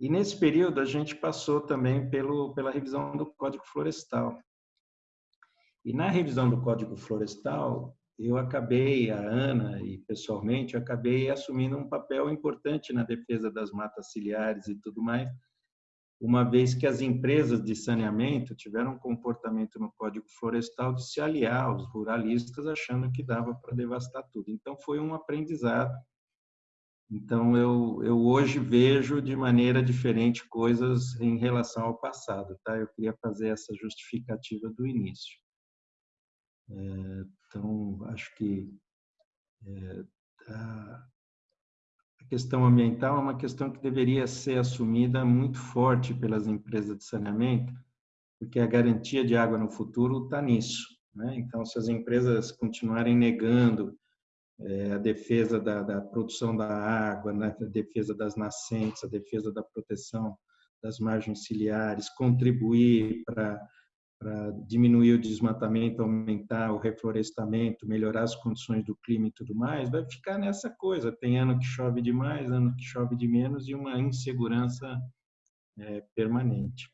E nesse período a gente passou também pelo, pela revisão do Código Florestal. E na revisão do Código Florestal, eu acabei, a Ana e pessoalmente, eu acabei assumindo um papel importante na defesa das matas ciliares e tudo mais, uma vez que as empresas de saneamento tiveram um comportamento no Código Florestal de se aliar aos ruralistas, achando que dava para devastar tudo. Então, foi um aprendizado. Então, eu, eu hoje vejo de maneira diferente coisas em relação ao passado. Tá? Eu queria fazer essa justificativa do início. É, então, acho que é, a, questão ambiental é uma questão que deveria ser assumida muito forte pelas empresas de saneamento, porque a garantia de água no futuro está nisso. Né? Então, se as empresas continuarem negando é, a defesa da, da, produção da água, né? a defesa das nascentes, a defesa da proteção das margens ciliares, contribuir para para diminuir o desmatamento, aumentar o reflorestamento, melhorar as condições do clima e tudo mais, vai ficar nessa coisa. Tem ano que chove demais, ano que chove de menos e uma insegurança é, permanente.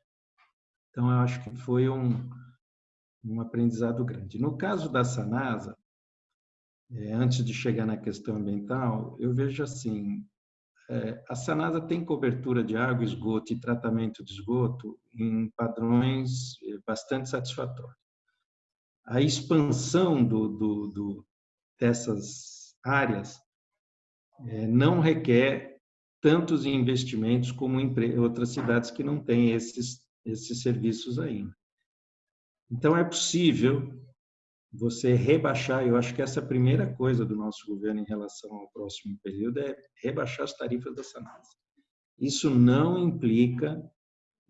Então, eu acho que foi um, um aprendizado grande. No caso da Sanasa, é, antes de chegar na questão ambiental, eu vejo assim, é, a Sanasa tem cobertura de água, esgoto e tratamento de esgoto em padrões bastante satisfatórios. A expansão do, do, do, dessas áreas é, não requer tantos investimentos como em outras cidades que não têm esses, esses serviços ainda. Então, é possível você rebaixar, eu acho que essa é a primeira coisa do nosso governo em relação ao próximo período é rebaixar as tarifas da Sanasa. Isso não implica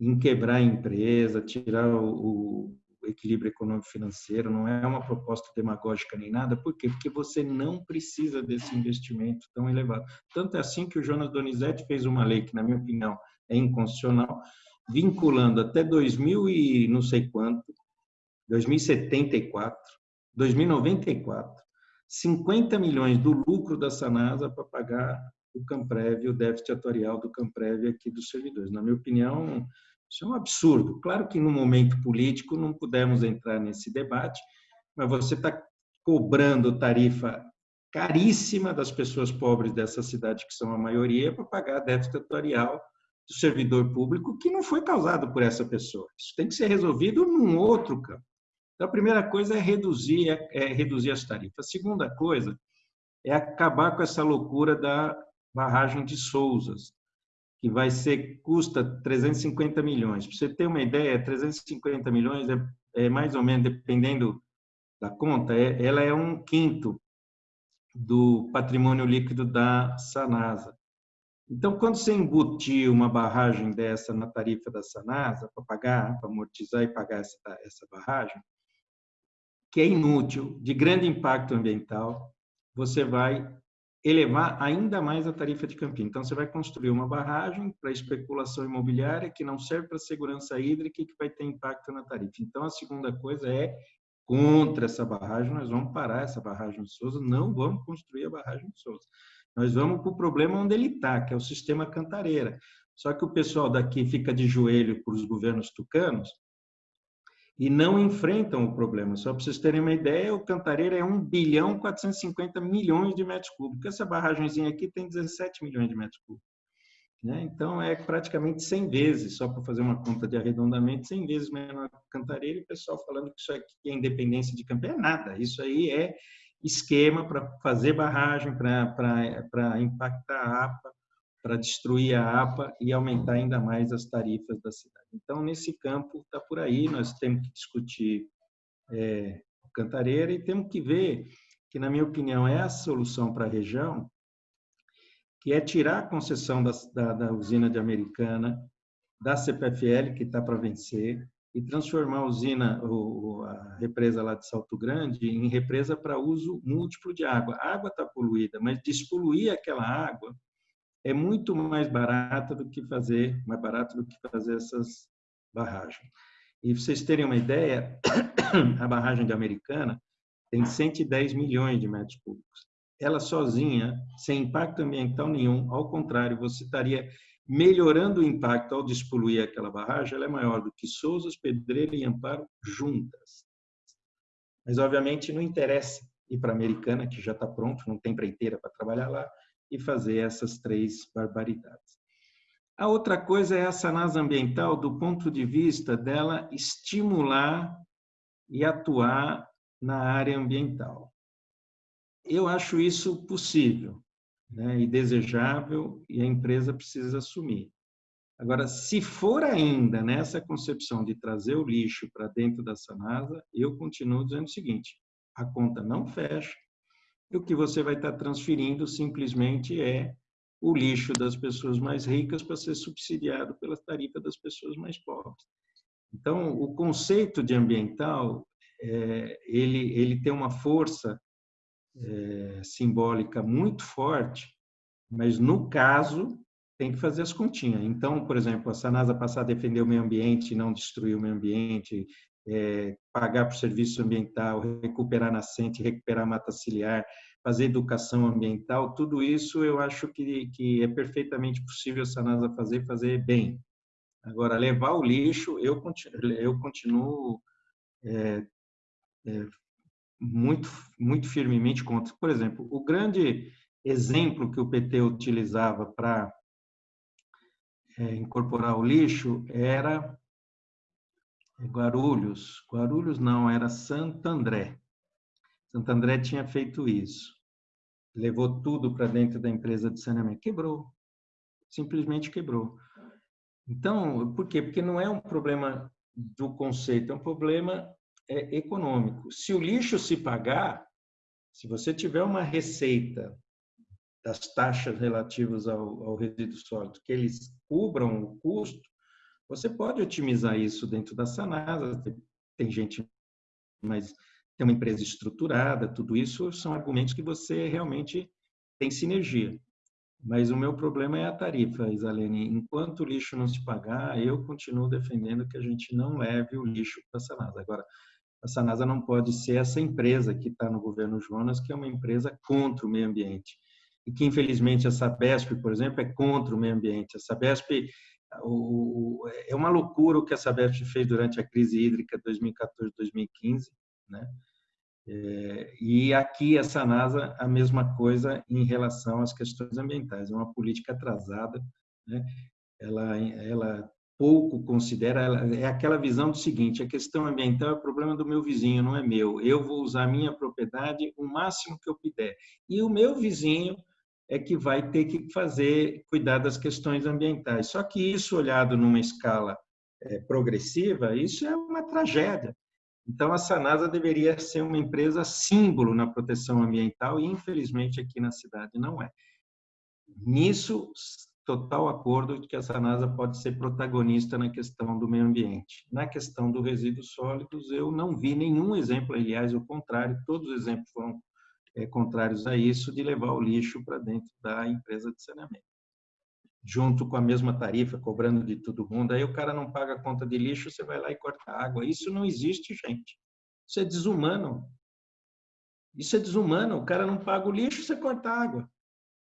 em quebrar a empresa, tirar o, o equilíbrio econômico-financeiro, não é uma proposta demagógica nem nada, por quê? Porque você não precisa desse investimento tão elevado. Tanto é assim que o Jonas Donizete fez uma lei que, na minha opinião, é inconstitucional, vinculando até 2000 e não sei quanto, 2074, 2094, 50 milhões do lucro da Sanasa para pagar o Camprev, o déficit atuarial do Camprev aqui dos servidores. Na minha opinião, isso é um absurdo. Claro que no momento político não pudemos entrar nesse debate, mas você está cobrando tarifa caríssima das pessoas pobres dessa cidade, que são a maioria, para pagar déficit atuarial do servidor público que não foi causado por essa pessoa. Isso tem que ser resolvido num outro campo. Então, a primeira coisa é reduzir, é, é reduzir as tarifas. A segunda coisa é acabar com essa loucura da barragem de Souzas, que vai ser custa 350 milhões. Para você ter uma ideia, 350 milhões é, é mais ou menos, dependendo da conta, é, ela é um quinto do patrimônio líquido da Sanasa. Então, quando você embutir uma barragem dessa na tarifa da Sanasa, para pagar, para amortizar e pagar essa, essa barragem, que é inútil, de grande impacto ambiental, você vai elevar ainda mais a tarifa de Campinas. Então, você vai construir uma barragem para especulação imobiliária que não serve para segurança hídrica e que vai ter impacto na tarifa. Então, a segunda coisa é contra essa barragem, nós vamos parar essa barragem de Souza, não vamos construir a barragem de Souza. Nós vamos para o problema onde ele está, que é o sistema Cantareira. Só que o pessoal daqui fica de joelho para os governos tucanos e não enfrentam o problema. Só para vocês terem uma ideia, o Cantareira é 1 bilhão 450 milhões de metros cúbicos. Essa barragemzinha aqui tem 17 milhões de metros cúbicos. Né? Então, é praticamente 100 vezes, só para fazer uma conta de arredondamento, 100 vezes menor que Cantareira, e o pessoal falando que isso aqui é independência de campo. É nada, isso aí é esquema para fazer barragem, para impactar a APA, para destruir a APA e aumentar ainda mais as tarifas da cidade. Então, nesse campo, está por aí, nós temos que discutir é, Cantareira e temos que ver que, na minha opinião, é a solução para a região, que é tirar a concessão da, da, da usina de Americana, da CPFL, que está para vencer, e transformar a usina, a represa lá de Salto Grande, em represa para uso múltiplo de água. A água está poluída, mas despoluir aquela água é muito mais barata do que fazer, mais barato do que fazer essas barragens. E vocês terem uma ideia, <coughs> a barragem de Americana tem 110 milhões de metros cúbicos ela sozinha, sem impacto ambiental nenhum, ao contrário, você estaria melhorando o impacto ao despoluir aquela barragem, ela é maior do que Souzas, Pedreira e Amparo juntas. Mas, obviamente, não interessa ir para a Americana, que já está pronto, não tem preiteira para trabalhar lá, e fazer essas três barbaridades. A outra coisa é a sanasa ambiental do ponto de vista dela estimular e atuar na área ambiental. Eu acho isso possível né, e desejável e a empresa precisa assumir. Agora, se for ainda nessa concepção de trazer o lixo para dentro da Sanasa, eu continuo dizendo o seguinte: a conta não fecha e o que você vai estar transferindo simplesmente é o lixo das pessoas mais ricas para ser subsidiado pela tarifa das pessoas mais pobres. Então, o conceito de ambiental, é, ele, ele tem uma força é, simbólica muito forte, mas no caso tem que fazer as continhas. Então, por exemplo, a Sanasa passar a defender o meio ambiente, não destruir o meio ambiente, é, pagar por serviço ambiental, recuperar nascente, recuperar mata ciliar, fazer educação ambiental, tudo isso eu acho que, que é perfeitamente possível a Sanasa fazer fazer bem. Agora, levar o lixo, eu continuo, eu continuo é, é, muito, muito firmemente contra. Por exemplo, o grande exemplo que o PT utilizava para é, incorporar o lixo era Guarulhos. Guarulhos não, era Santo André. Santo André tinha feito isso. Levou tudo para dentro da empresa de saneamento. Quebrou. Simplesmente quebrou. Então, por quê? Porque não é um problema do conceito, é um problema é econômico. Se o lixo se pagar, se você tiver uma receita das taxas relativas ao, ao resíduo sólido, que eles cubram o custo, você pode otimizar isso dentro da Sanasa. Tem, gente, mas tem uma empresa estruturada, tudo isso são argumentos que você realmente tem sinergia. Mas o meu problema é a tarifa, Isalene. Enquanto o lixo não se pagar, eu continuo defendendo que a gente não leve o lixo para a Sanasa. Agora, a Sanasa não pode ser essa empresa que está no governo Jonas, que é uma empresa contra o meio ambiente. E que, infelizmente, a Sabesp, por exemplo, é contra o meio ambiente. A Sabesp, o, é uma loucura o que a Sabesp fez durante a crise hídrica 2014-2015, né? É, e aqui a Sanasa a mesma coisa em relação às questões ambientais. É uma política atrasada, né? ela, ela pouco considera, é aquela visão do seguinte, a questão ambiental é problema do meu vizinho, não é meu. Eu vou usar minha propriedade o máximo que eu puder. E o meu vizinho é que vai ter que fazer cuidar das questões ambientais. Só que isso olhado numa escala é, progressiva, isso é uma tragédia. Então a Sanasa deveria ser uma empresa símbolo na proteção ambiental e infelizmente aqui na cidade não é. Nisso total acordo de que a Sanasa pode ser protagonista na questão do meio ambiente. Na questão dos resíduos sólidos, eu não vi nenhum exemplo, aliás, o contrário, todos os exemplos foram é, contrários a isso, de levar o lixo para dentro da empresa de saneamento. Junto com a mesma tarifa, cobrando de todo mundo, aí o cara não paga a conta de lixo, você vai lá e corta a água. Isso não existe, gente. Isso é desumano. Isso é desumano. O cara não paga o lixo, você corta a água.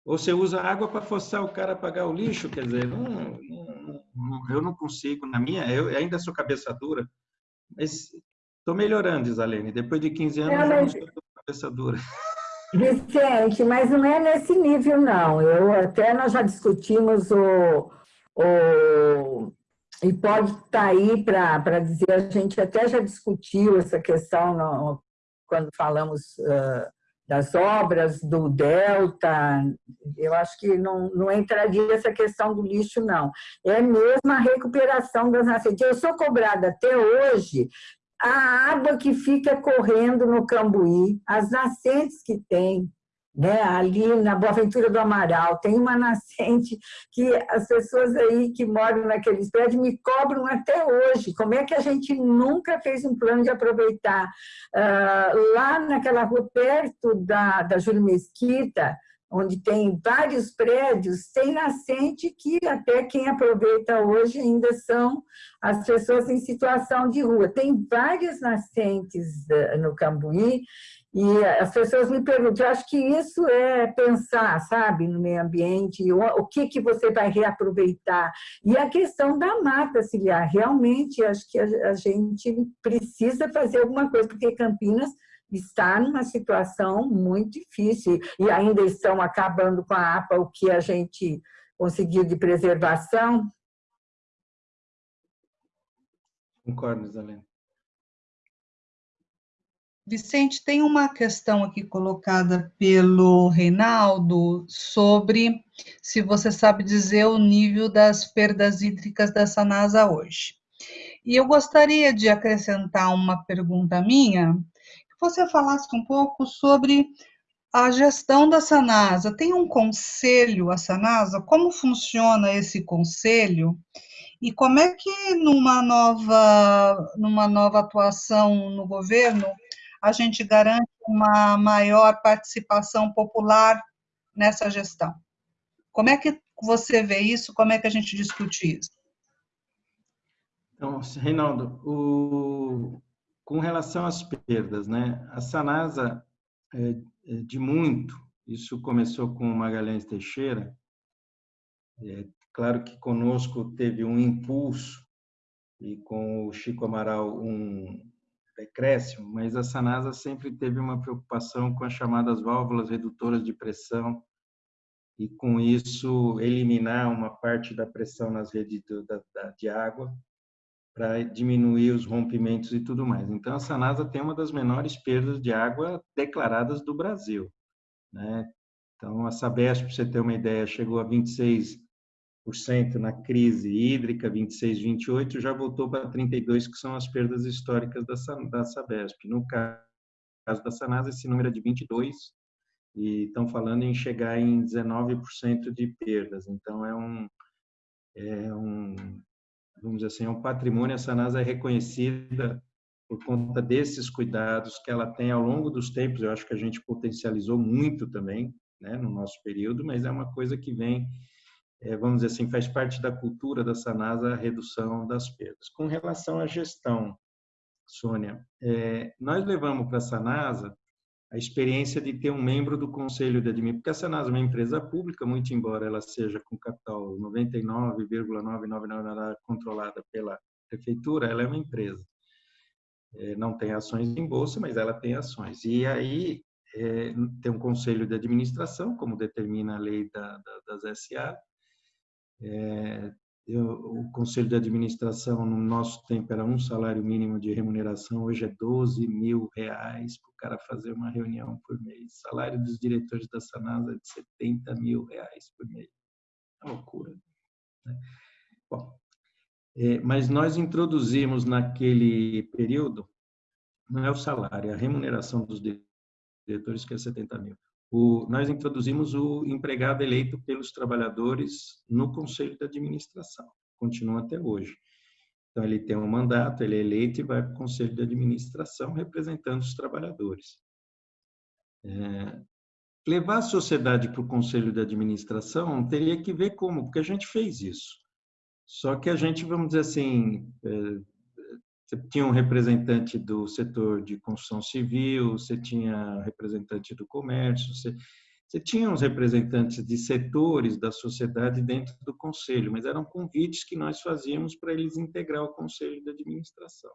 Ou você usa água para forçar o cara a pagar o lixo, quer dizer, não, não, eu não consigo, na minha, eu ainda sou cabeça dura, mas estou melhorando, Isalene, depois de 15 anos é, mas... eu não sou cabeça dura. Vicente, mas não é nesse nível, não. Eu até nós já discutimos o, o e pode estar tá aí para dizer, a gente até já discutiu essa questão no, quando falamos uh, das obras do Delta, eu acho que não, não entraria essa questão do lixo, não. É mesmo a recuperação das nascentes. Eu sou cobrada até hoje a água que fica correndo no Cambuí, as nascentes que tem, né? ali na Boaventura do Amaral, tem uma nascente que as pessoas aí que moram naqueles prédios me cobram até hoje. Como é que a gente nunca fez um plano de aproveitar? Uh, lá naquela rua, perto da, da Júlio Mesquita, onde tem vários prédios, tem nascente que até quem aproveita hoje ainda são as pessoas em situação de rua. Tem várias nascentes eh, no Cambuí e as pessoas me perguntam, eu acho que isso é pensar, sabe, no meio ambiente, o, que, que você vai reaproveitar. E a questão da mata ciliar, realmente, acho que a, a gente precisa fazer alguma coisa, porque Campinas está numa situação muito difícil e ainda estão acabando com a APA o que a gente conseguiu de preservação. Concordo, Zalene. Vicente, tem uma questão aqui colocada pelo Reinaldo sobre se você sabe dizer o nível das perdas hídricas da Sanasa hoje. E eu gostaria de acrescentar uma pergunta minha, você falasse um pouco sobre a gestão da Sanasa. Tem um conselho, a Sanasa? Como funciona esse conselho? E como é que numa nova, numa nova atuação no governo a gente garante uma maior participação popular nessa gestão? Como é que você vê isso? Como é que a gente discute isso? Então, Reinaldo, o, com relação às perdas, né? A Sanasa, é, é, de muito, isso começou com Magalhães Teixeira, é, claro que conosco teve um impulso e com o Chico Amaral um decréscimo, mas a Sanasa sempre teve uma preocupação com as chamadas válvulas redutoras de pressão e com isso eliminar uma parte da pressão nas redes de água para diminuir os rompimentos e tudo mais. Então, a Sanasa tem uma das menores perdas de água declaradas do Brasil. Né? Então, a Sabesp, para você ter uma ideia, chegou a 26% na crise hídrica, 26, 28, já voltou para 32, que são as perdas históricas da, da Sabesp. No caso da Sanasa, esse número é de 22, e estão falando em chegar em 19% de perdas. Então, é um, é um vamos dizer assim, é um patrimônio, a Sanasa é reconhecida por conta desses cuidados que ela tem ao longo dos tempos, eu acho que a gente potencializou muito também, né, no nosso período, mas é uma coisa que vem, é, vamos dizer assim, faz parte da cultura da Sanasa a redução das perdas. Com relação à gestão, Sônia, é, nós levamos para a Sanasa a experiência de ter um membro do conselho de administração, porque a Sanasa é uma empresa pública, muito embora ela seja com capital 99,999 controlada pela prefeitura, ela é uma empresa. É, não tem ações em bolsa, mas ela tem ações. E aí é, tem um conselho de administração, como determina a lei da, da, das SA, é, eu, o conselho de administração no nosso tempo era um salário mínimo de remuneração, hoje é 12 mil reais para o cara fazer uma reunião por mês. O salário dos diretores da Sanasa é de 70 mil reais por mês. É loucura. Né? Bom, é, mas nós introduzimos naquele período, não é o salário, é a remuneração dos diretores que é 70 mil. O, nós introduzimos o empregado eleito pelos trabalhadores no Conselho de Administração. Continua até hoje. Então, ele tem um mandato, ele é eleito e vai para o Conselho de Administração representando os trabalhadores. É, levar a sociedade para o Conselho de Administração teria que ver como, porque a gente fez isso. Só que a gente, vamos dizer assim, é, você tinha um representante do setor de construção civil, você tinha representante do comércio, você, você tinha uns representantes de setores da sociedade dentro do conselho, mas eram convites que nós fazíamos para eles integrar o conselho de administração.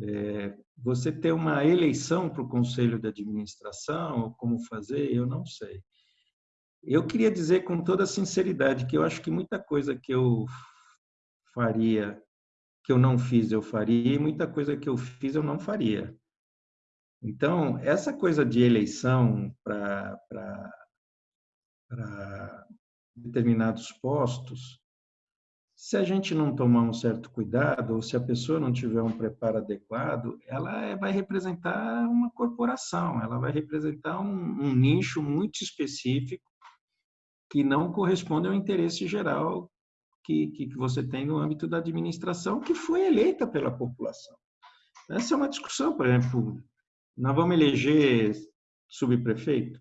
É, você ter uma eleição para o conselho de administração, como fazer, eu não sei. Eu queria dizer com toda sinceridade que eu acho que muita coisa que eu faria que eu não fiz eu faria e muita coisa que eu fiz eu não faria. Então, essa coisa de eleição para determinados postos, se a gente não tomar um certo cuidado, ou se a pessoa não tiver um preparo adequado, ela é, vai representar uma corporação, ela vai representar um, um nicho muito específico que não corresponde ao interesse geral que, que, você tem no âmbito da administração, que foi eleita pela população. Essa é uma discussão, por exemplo, nós vamos eleger subprefeito?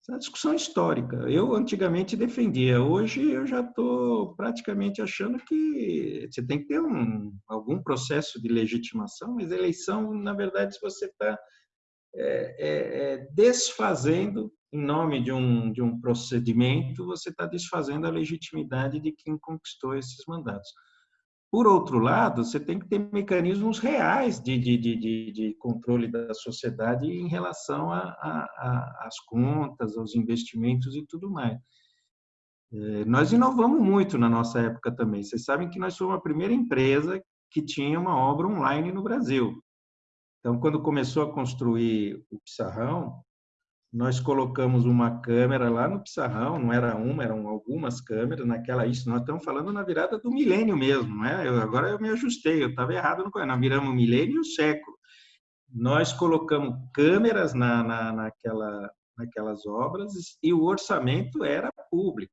Essa é uma discussão histórica. Eu antigamente defendia, hoje eu já estou praticamente achando que você tem que ter um, algum processo de legitimação, mas eleição, na verdade, se você está é, é, é, desfazendo em nome de um, de um procedimento, você está desfazendo a legitimidade de quem conquistou esses mandatos. Por outro lado, você tem que ter mecanismos reais de, de, de, de controle da sociedade em relação às contas, aos investimentos e tudo mais. É, nós inovamos muito na nossa época também. Vocês sabem que nós fomos a primeira empresa que tinha uma obra online no Brasil. Então, quando começou a construir o Pissarrão, nós colocamos uma câmera lá no Pissarrão, não era uma, eram algumas câmeras naquela isso. Nós estamos falando na virada do milênio mesmo, não é? Eu, agora eu me ajustei, eu estava errado no nós viramos o milênio e o século. Nós colocamos câmeras na, na, naquela, naquelas obras e o orçamento era público.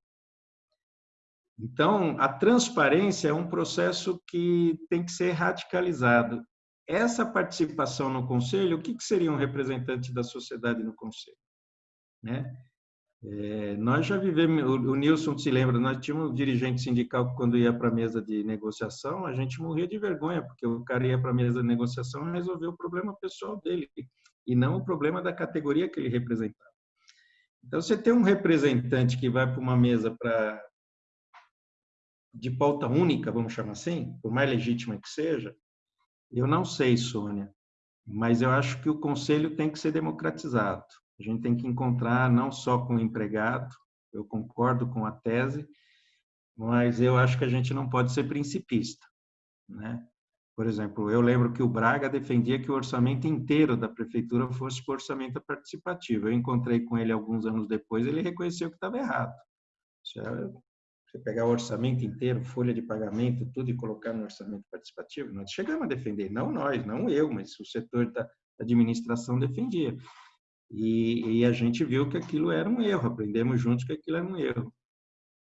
Então, a transparência é um processo que tem que ser radicalizado. Essa participação no conselho, o que, que seria um representante da sociedade no conselho? Né? É, nós já vivemos, o, o Nilson se lembra, nós tínhamos um dirigente sindical que quando ia para a mesa de negociação, a gente morria de vergonha, porque o cara ia para a mesa de negociação e resolveu o problema pessoal dele, e não o problema da categoria que ele representava. Então, você tem um representante que vai para uma mesa para de pauta única, vamos chamar assim, por mais legítima que seja, eu não sei, Sônia, mas eu acho que o conselho tem que ser democratizado. A gente tem que encontrar não só com o empregado, eu concordo com a tese, mas eu acho que a gente não pode ser principista, né? Por exemplo, eu lembro que o Braga defendia que o orçamento inteiro da prefeitura fosse por orçamento participativo. Eu encontrei com ele alguns anos depois, ele reconheceu que estava errado. Você pegar o orçamento inteiro, folha de pagamento, tudo e colocar no orçamento participativo, nós chegamos a defender, não nós, não eu, mas o setor da administração defendia. E, e, a gente viu que aquilo era um erro, aprendemos juntos que aquilo era um erro.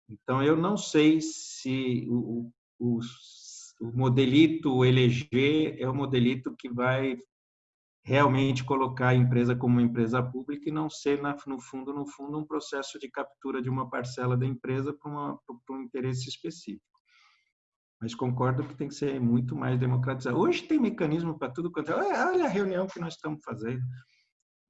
Então, eu não sei se o, o, o modelito eleger é o modelito que vai realmente colocar a empresa como uma empresa pública e não ser, na, no fundo, no fundo, um processo de captura de uma parcela da empresa para, para um interesse específico. Mas concordo que tem que ser muito mais democratizado. Hoje tem mecanismo para tudo quanto é. Olha a reunião que nós estamos fazendo.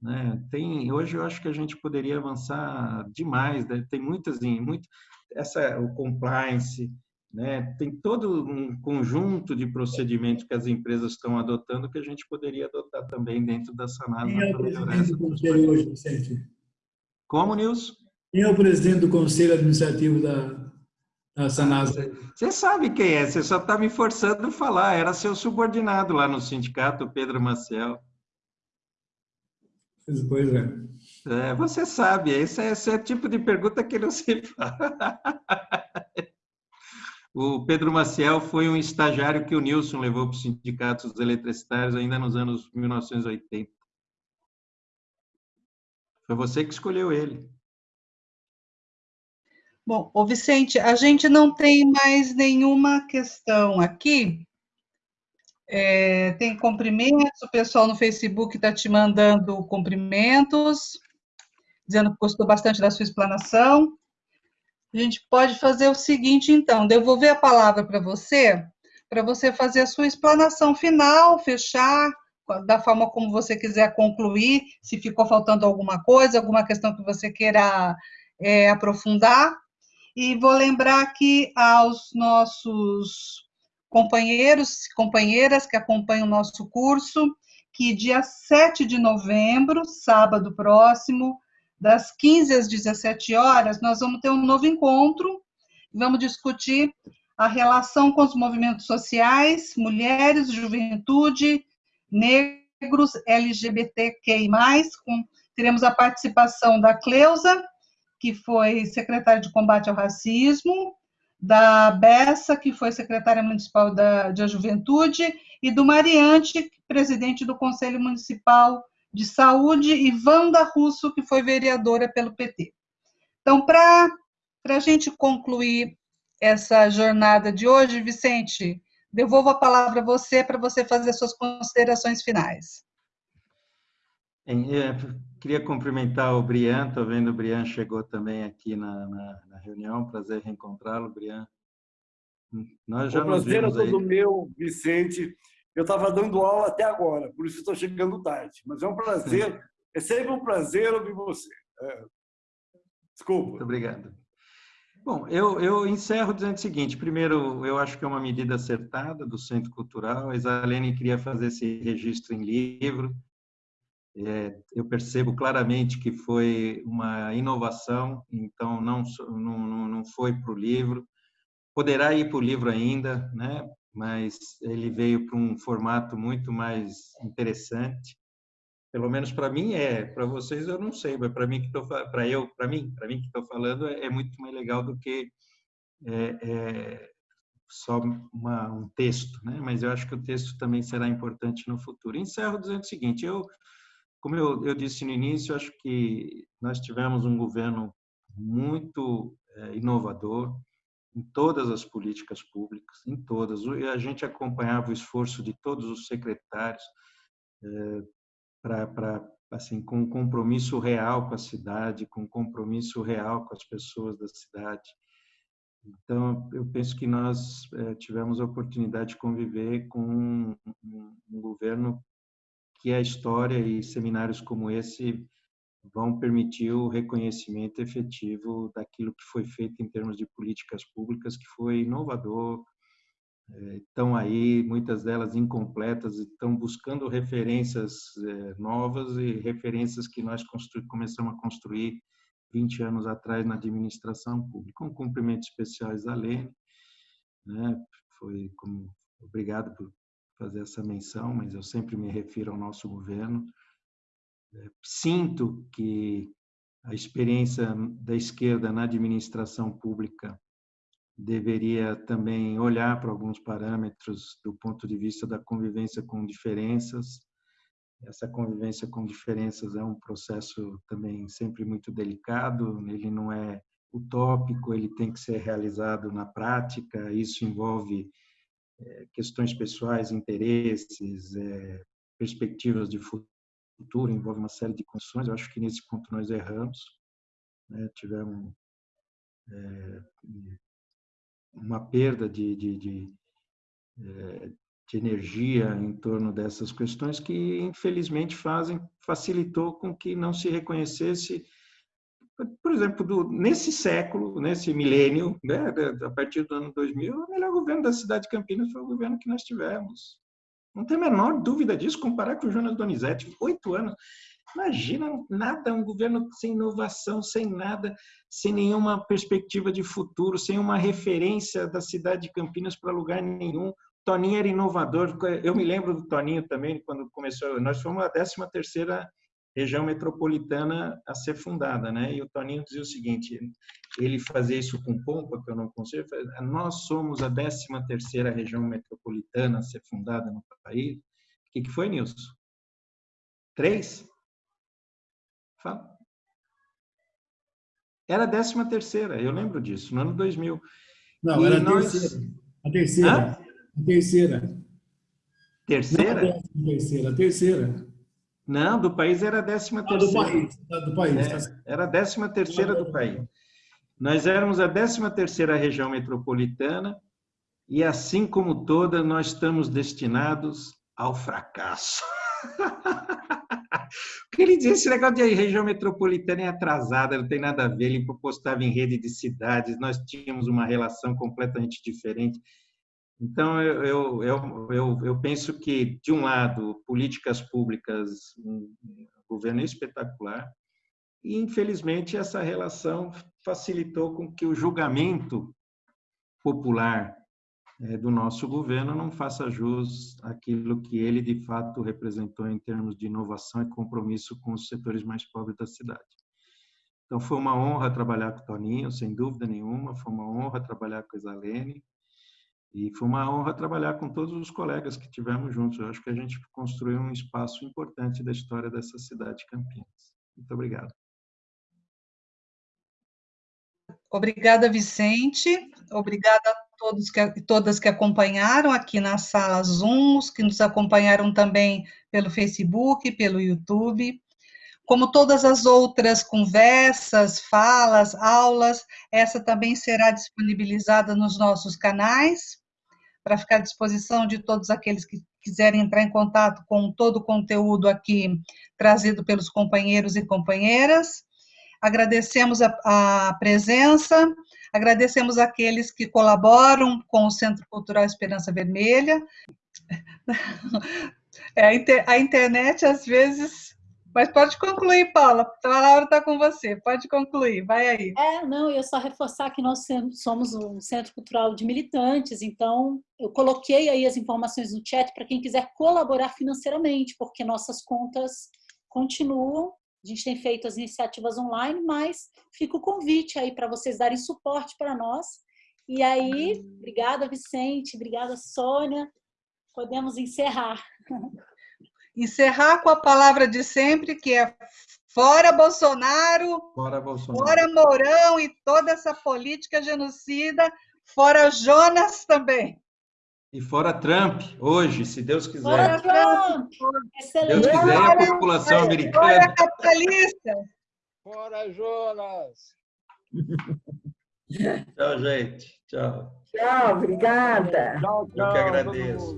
Né? Tem, hoje eu acho que a gente poderia avançar demais, né? tem muitas, muito, essa, o compliance, né? tem todo um conjunto de procedimentos que as empresas estão adotando que a gente poderia adotar também dentro da Sanasa. Quem é o presidente do conselho hoje, Vicente? Como, Nilson? Quem é o presidente do conselho administrativo da, a Sanasa. Você sabe quem é, você só está me forçando a falar. Era seu subordinado lá no sindicato, Pedro Maciel. Pois é. é você sabe, esse é, esse é o tipo de pergunta que não se <laughs> fala. O Pedro Maciel foi um estagiário que o Nilson levou para os sindicatos eletricitários ainda nos anos 1980. Foi você que escolheu ele. Bom, ô Vicente, a gente não tem mais nenhuma questão aqui. É, tem cumprimentos, o pessoal no Facebook está te mandando cumprimentos, dizendo que gostou bastante da sua explanação. A gente pode fazer o seguinte, então, devolver a palavra para você, para você fazer a sua explanação final, fechar, da forma como você quiser concluir, se ficou faltando alguma coisa, alguma questão que você queira é, aprofundar. E vou lembrar aqui aos nossos companheiros e companheiras que acompanham o nosso curso, que dia 7 de novembro, sábado próximo, das 15 às 17 horas, nós vamos ter um novo encontro, vamos discutir a relação com os movimentos sociais, mulheres, juventude, negros, LGBTQI+, com, teremos a participação da Cleusa, que foi secretária de combate ao racismo, da Bessa, que foi secretária municipal da, da Juventude, e do Mariante, presidente do Conselho Municipal de Saúde, e Wanda Russo, que foi vereadora pelo PT. Então, para a gente concluir essa jornada de hoje, Vicente, devolvo a palavra a você para você fazer suas considerações finais. É, queria cumprimentar o Brian, estou vendo o Brian chegou também aqui na, na, na reunião, prazer reencontrá-lo, Brian. Nós já o prazer é todo aí. meu, Vicente. Eu estava dando aula até agora, por isso estou chegando tarde. Mas é um prazer, é sempre um prazer ouvir você. É. Desculpa. Muito obrigado. Bom, eu, eu encerro dizendo o seguinte: primeiro, eu acho que é uma medida acertada do Centro Cultural. A Isalene queria fazer esse registro em livro. É, eu percebo claramente que foi uma inovação, então não, não, não foi para o livro. Poderá ir para o livro ainda, né? mas ele veio para um formato muito mais interessante. Pelo menos para mim é, para vocês eu não sei, mas para mim que estou para eu, para mim, para mim que estou falando é, é, muito mais legal do que é, é só uma, um texto, né? Mas eu acho que o texto também será importante no futuro. Encerro dizendo o seguinte: eu, como eu, eu disse no início, acho que nós tivemos um governo muito é, inovador, em todas as políticas públicas, em todas. E a gente acompanhava o esforço de todos os secretários é, para assim com um compromisso real com a cidade, com um compromisso real com as pessoas da cidade. Então, eu penso que nós é, tivemos a oportunidade de conviver com um, um, um governo que a história e seminários como esse vão permitir o reconhecimento efetivo daquilo que foi feito em termos de políticas públicas, que foi inovador. Estão aí, muitas delas incompletas, estão buscando referências é, novas e referências que nós começamos a construir 20 anos atrás na administração pública. Um cumprimento especial a Lene, né? foi como, obrigado por fazer essa menção, mas eu sempre me refiro ao nosso governo, sinto que a experiência da esquerda na administração pública deveria também olhar para alguns parâmetros do ponto de vista da convivência com diferenças. Essa convivência com diferenças é um processo também sempre muito delicado, ele não é utópico, ele tem que ser realizado na prática, isso envolve questões pessoais, interesses, eh, perspectivas de futuro futuro, envolve uma série de condições. Eu acho que nesse ponto nós erramos, né? tivemos é, uma perda de, de, de, é, de, energia em torno dessas questões que, infelizmente, fazem facilitou com que não se reconhecesse por exemplo, do, nesse século, nesse milênio, né, a partir do ano 2000, o melhor governo da cidade de Campinas foi o governo que nós tivemos. Não tem a menor dúvida disso, comparar com o Jonas Donizete, oito anos. Imagina nada, um governo sem inovação, sem nada, sem nenhuma perspectiva de futuro, sem uma referência da cidade de Campinas para lugar nenhum. Toninho era inovador. Eu me lembro do Toninho também, quando começou. Nós fomos a 13 terceira região metropolitana a ser fundada, né? E o Toninho dizia o seguinte, ele fazia isso com pompa, que eu não consigo, nós somos a 13 terceira região metropolitana a ser fundada no país. O que, que foi, Nilson? Três? Fala. Era a 13 terceira, eu lembro disso, no ano 2000. Não, e era nós... a terceira. A terceira. Hã? A terceira. Terceira? Não, a terceira, a terceira. Não, do país era a 13 terceira. do país, do país. É, tá era a 13 terceira do país. Nós éramos a 13 terceira região metropolitana e, assim como toda, nós estamos destinados ao fracasso. <laughs> Porque ele dizia esse negócio de região metropolitana é atrasada, não tem nada a ver, ele postava em rede de cidades, nós tínhamos uma relação completamente diferente. Então, eu, eu, eu, eu, penso que, de um lado, políticas públicas, um governo espetacular, e, infelizmente, essa relação facilitou com que o julgamento popular é, do nosso governo não faça jus àquilo que ele, de fato, representou em termos de inovação e compromisso com os setores mais pobres da cidade. Então, foi uma honra trabalhar com o Toninho, sem dúvida nenhuma, foi uma honra trabalhar com a Isalene, e foi uma honra trabalhar com todos os colegas que tivemos juntos. Eu acho que a gente construiu um espaço importante da história dessa cidade, Campinas. Muito obrigado. Obrigada, Vicente. Obrigada a todos que, todas que acompanharam aqui na sala Zoom, os que nos acompanharam também pelo Facebook, pelo YouTube. Como todas as outras conversas, falas, aulas, essa também será disponibilizada nos nossos canais, para ficar à disposição de todos aqueles que quiserem entrar em contato com todo o conteúdo aqui trazido pelos companheiros e companheiras. Agradecemos a, a presença, agradecemos aqueles que colaboram com o Centro Cultural Esperança Vermelha. <laughs> É, a, inter, a internet, às vezes, mas pode concluir, Paula. A palavra está com você. Pode concluir. Vai aí. É, não, eu só reforçar que nós somos um centro cultural de militantes, então eu coloquei aí as informações no chat para quem quiser colaborar financeiramente, porque nossas contas continuam. A gente tem feito as iniciativas online, mas fica o convite aí para vocês darem suporte para nós. E aí, obrigada, Vicente, obrigada, Sônia. Podemos encerrar. <laughs> encerrar com a palavra de sempre, que é fora Bolsonaro, fora, Bolsonaro. fora Mourão e toda essa política genocida, fora Jonas também. E fora Trump, hoje, se Deus quiser. Fora Trump! Excelente. Deus quiser, a população americana. Fora capitalista! Fora Jonas! tchau, gente. Tchau. Tchau, obrigada. Tchau, tchau. Eu que agradeço.